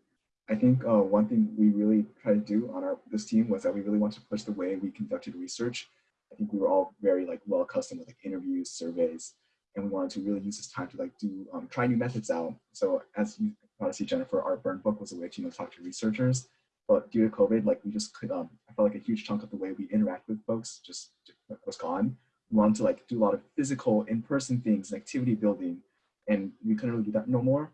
Speaker 28: I think uh, one thing we really tried to do on our this team was that we really wanted to push the way we conducted research. I think we were all very like well accustomed with like interviews, surveys, and we wanted to really use this time to like do um, try new methods out. So as you to see, Jennifer, our burn book was a way to you know talk to researchers. But due to COVID, like we just could, um, I felt like a huge chunk of the way we interact with folks just was gone. We wanted to like do a lot of physical in-person things and activity building, and we couldn't really do that no more.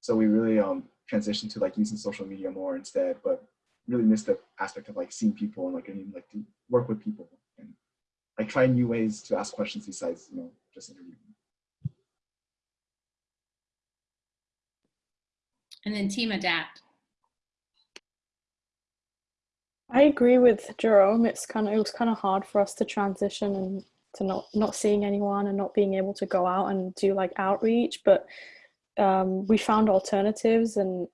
Speaker 28: So we really um, transitioned to like using social media more instead, but really missed the aspect of like seeing people and like getting like to work with people and like try new ways to ask questions besides you know just interviewing.
Speaker 14: And then team adapt.
Speaker 6: I agree with Jerome. It's kind of it was kind of hard for us to transition and to not not seeing anyone and not being able to go out and do like outreach, but um, we found alternatives and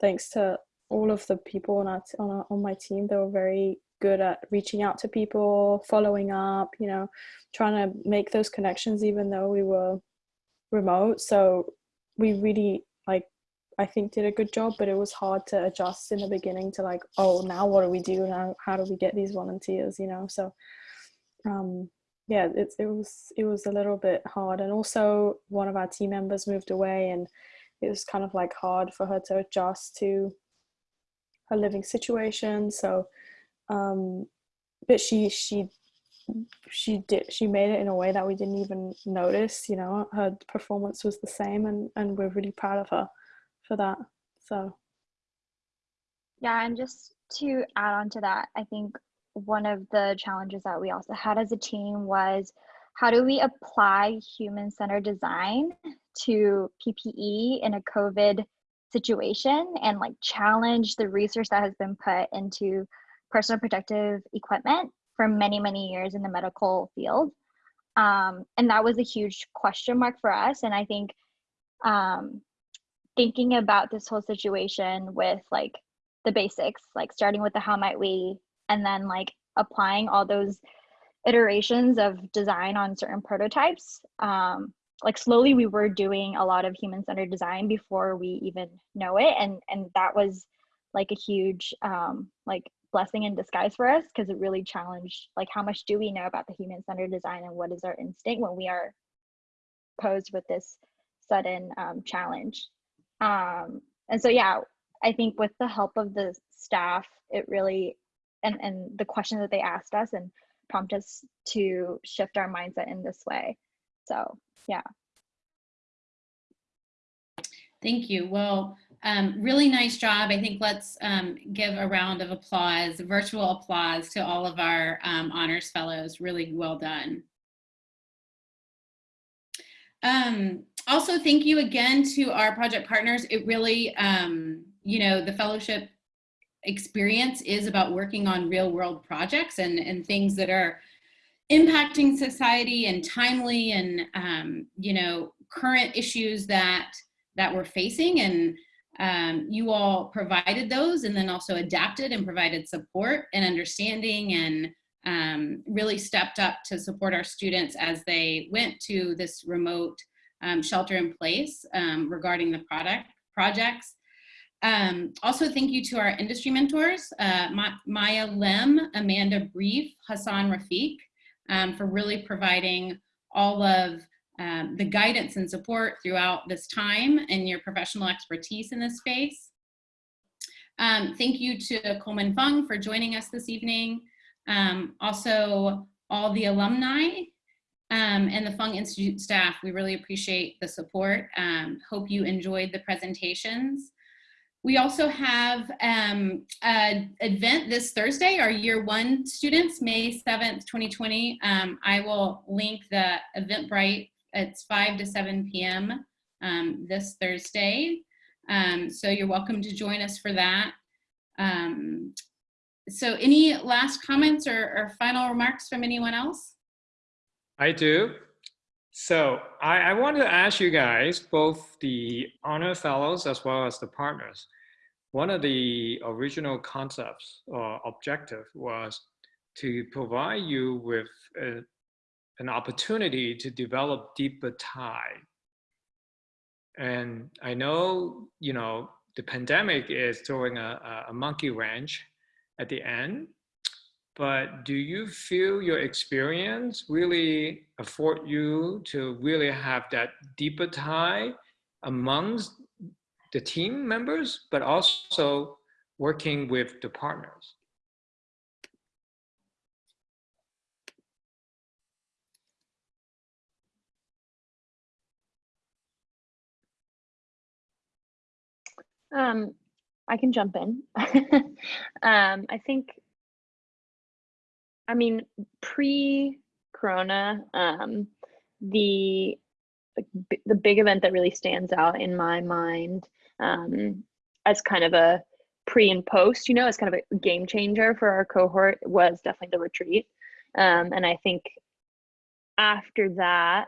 Speaker 6: thanks to all of the people on our, on, our, on my team, they were very good at reaching out to people, following up, you know, trying to make those connections even though we were remote. So we really I think did a good job, but it was hard to adjust in the beginning to like, oh, now what do we do now? How do we get these volunteers? You know, so um, yeah, it it was it was a little bit hard, and also one of our team members moved away, and it was kind of like hard for her to adjust to her living situation. So, um, but she she she did she made it in a way that we didn't even notice. You know, her performance was the same, and and we're really proud of her for that. So
Speaker 7: Yeah, and just to add on to that, I think one of the challenges that we also had as a team was how do we apply human centered design to PPE in a COVID situation and like challenge the research that has been put into personal protective equipment for many, many years in the medical field. Um, and that was a huge question mark for us. And I think um, thinking about this whole situation with like the basics, like starting with the how might we, and then like applying all those iterations of design on certain prototypes. Um, like slowly we were doing a lot of human-centered design before we even know it. And, and that was like a huge um, like blessing in disguise for us because it really challenged like how much do we know about the human-centered design and what is our instinct when we are posed with this sudden um, challenge. Um, and so, yeah, I think with the help of the staff, it really, and, and the questions that they asked us and prompt us to shift our mindset in this way. So, yeah.
Speaker 14: Thank you. Well, um, really nice job. I think let's um, give a round of applause, virtual applause to all of our um, honors fellows. Really well done. Um, also, thank you again to our project partners. It really, um, you know, the fellowship experience is about working on real world projects and, and things that are impacting society and timely and, um, you know, current issues that, that we're facing. And um, you all provided those and then also adapted and provided support and understanding and um, really stepped up to support our students as they went to this remote um, shelter in place um, regarding the product projects. Um, also, thank you to our industry mentors, uh, Ma Maya Lim, Amanda Brief, Hassan Rafiq, um, for really providing all of um, the guidance and support throughout this time and your professional expertise in this space. Thank you to Coleman Fung for joining us this evening. Also, all the alumni um, and the Fung Institute staff. We really appreciate the support. Um, hope you enjoyed the presentations. We also have um, an event this Thursday, our year one students, May 7th, 2020. Um, I will link the Eventbrite. It's 5 to 7 p.m. Um, this Thursday. Um, so you're welcome to join us for that. So any last comments or, or final remarks from anyone else?
Speaker 1: I do. So I, I wanted to ask you guys, both the honor fellows as well as the partners, one of the original concepts or objective was to provide you with a, an opportunity to develop deeper tie. And I know, you know, the pandemic is throwing a, a monkey wrench at the end, but do you feel your experience really afford you to really have that deeper tie amongst the team members, but also working with the partners?
Speaker 27: Um, I can jump in. um, I think, I mean, pre-corona, um, the the big event that really stands out in my mind um, as kind of a pre and post, you know, as kind of a game changer for our cohort was definitely the retreat. Um, and I think after that,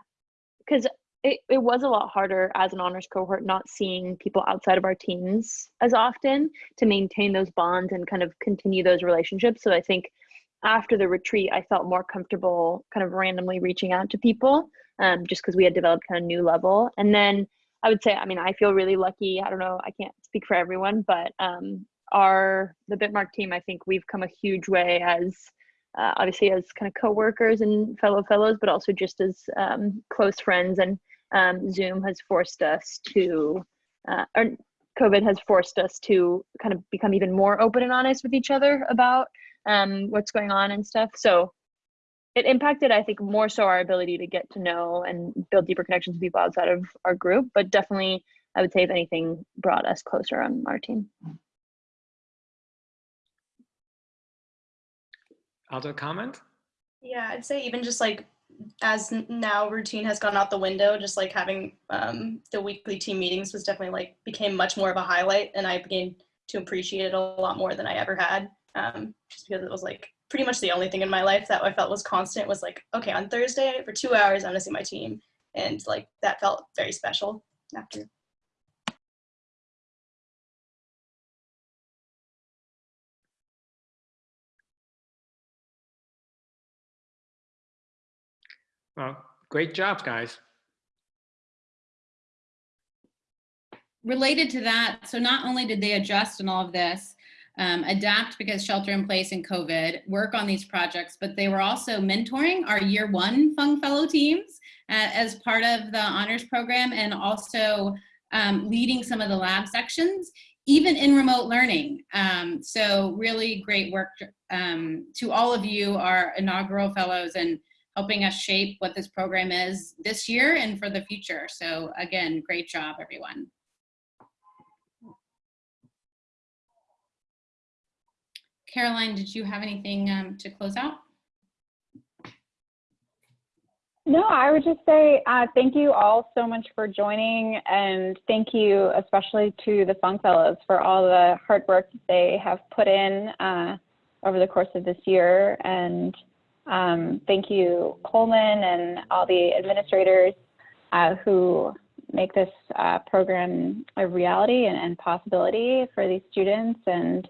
Speaker 27: because it, it was a lot harder as an honors cohort not seeing people outside of our teams as often to maintain those bonds and kind of continue those relationships. So I think after the retreat, I felt more comfortable kind of randomly reaching out to people um, just because we had developed kind of new level. And then I would say, I mean, I feel really lucky. I don't know, I can't speak for everyone, but um, our the Bitmark team, I think we've come a huge way as uh, obviously as kind of co-workers and fellow fellows, but also just as um, close friends. And um, Zoom has forced us to, uh, or COVID has forced us to kind of become even more open and honest with each other about um, what's going on and stuff. So it impacted, I think, more so our ability to get to know and build deeper connections with people outside of our group. But definitely, I would say, if anything, brought us closer on our team.
Speaker 1: Other comment?
Speaker 25: Yeah, I'd say even just like as now routine has gone out the window, just like having um, the weekly team meetings was definitely like became much more of a highlight, and I began to appreciate it a lot more than I ever had. Um, just because it was like pretty much the only thing in my life that I felt was constant was like, okay, on Thursday for two hours, I'm gonna see my team, and like that felt very special after.
Speaker 1: Well, great job, guys.
Speaker 14: Related to that, so not only did they adjust in all of this, um, adapt because shelter in place and COVID, work on these projects, but they were also mentoring our year one Fung Fellow teams uh, as part of the honors program and also um, leading some of the lab sections, even in remote learning. Um, so really great work um, to all of you, our inaugural fellows, and helping us shape what this program is this year and for the future. So again, great job, everyone. Caroline, did you have anything um, to close out?
Speaker 2: No, I would just say uh, thank you all so much for joining and thank you especially to the Fung Fellows for all the hard work they have put in uh, over the course of this year. And um, thank you, Coleman and all the administrators uh, who make this uh, program a reality and, and possibility for these students. And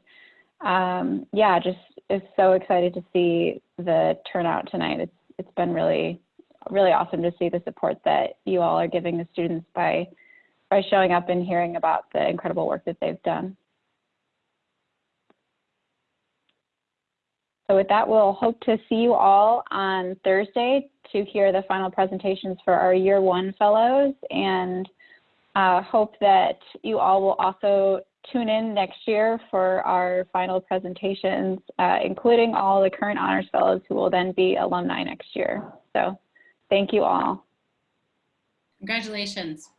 Speaker 2: um, yeah, just is so excited to see the turnout tonight. It's it's been really really awesome to see the support that you all are giving the students by by showing up and hearing about the incredible work that they've done. So with that, we'll hope to see you all on Thursday to hear the final presentations for our year one fellows and uh, hope that you all will also tune in next year for our final presentations, uh, including all the current honors fellows who will then be alumni next year. So Thank you all.
Speaker 14: Congratulations.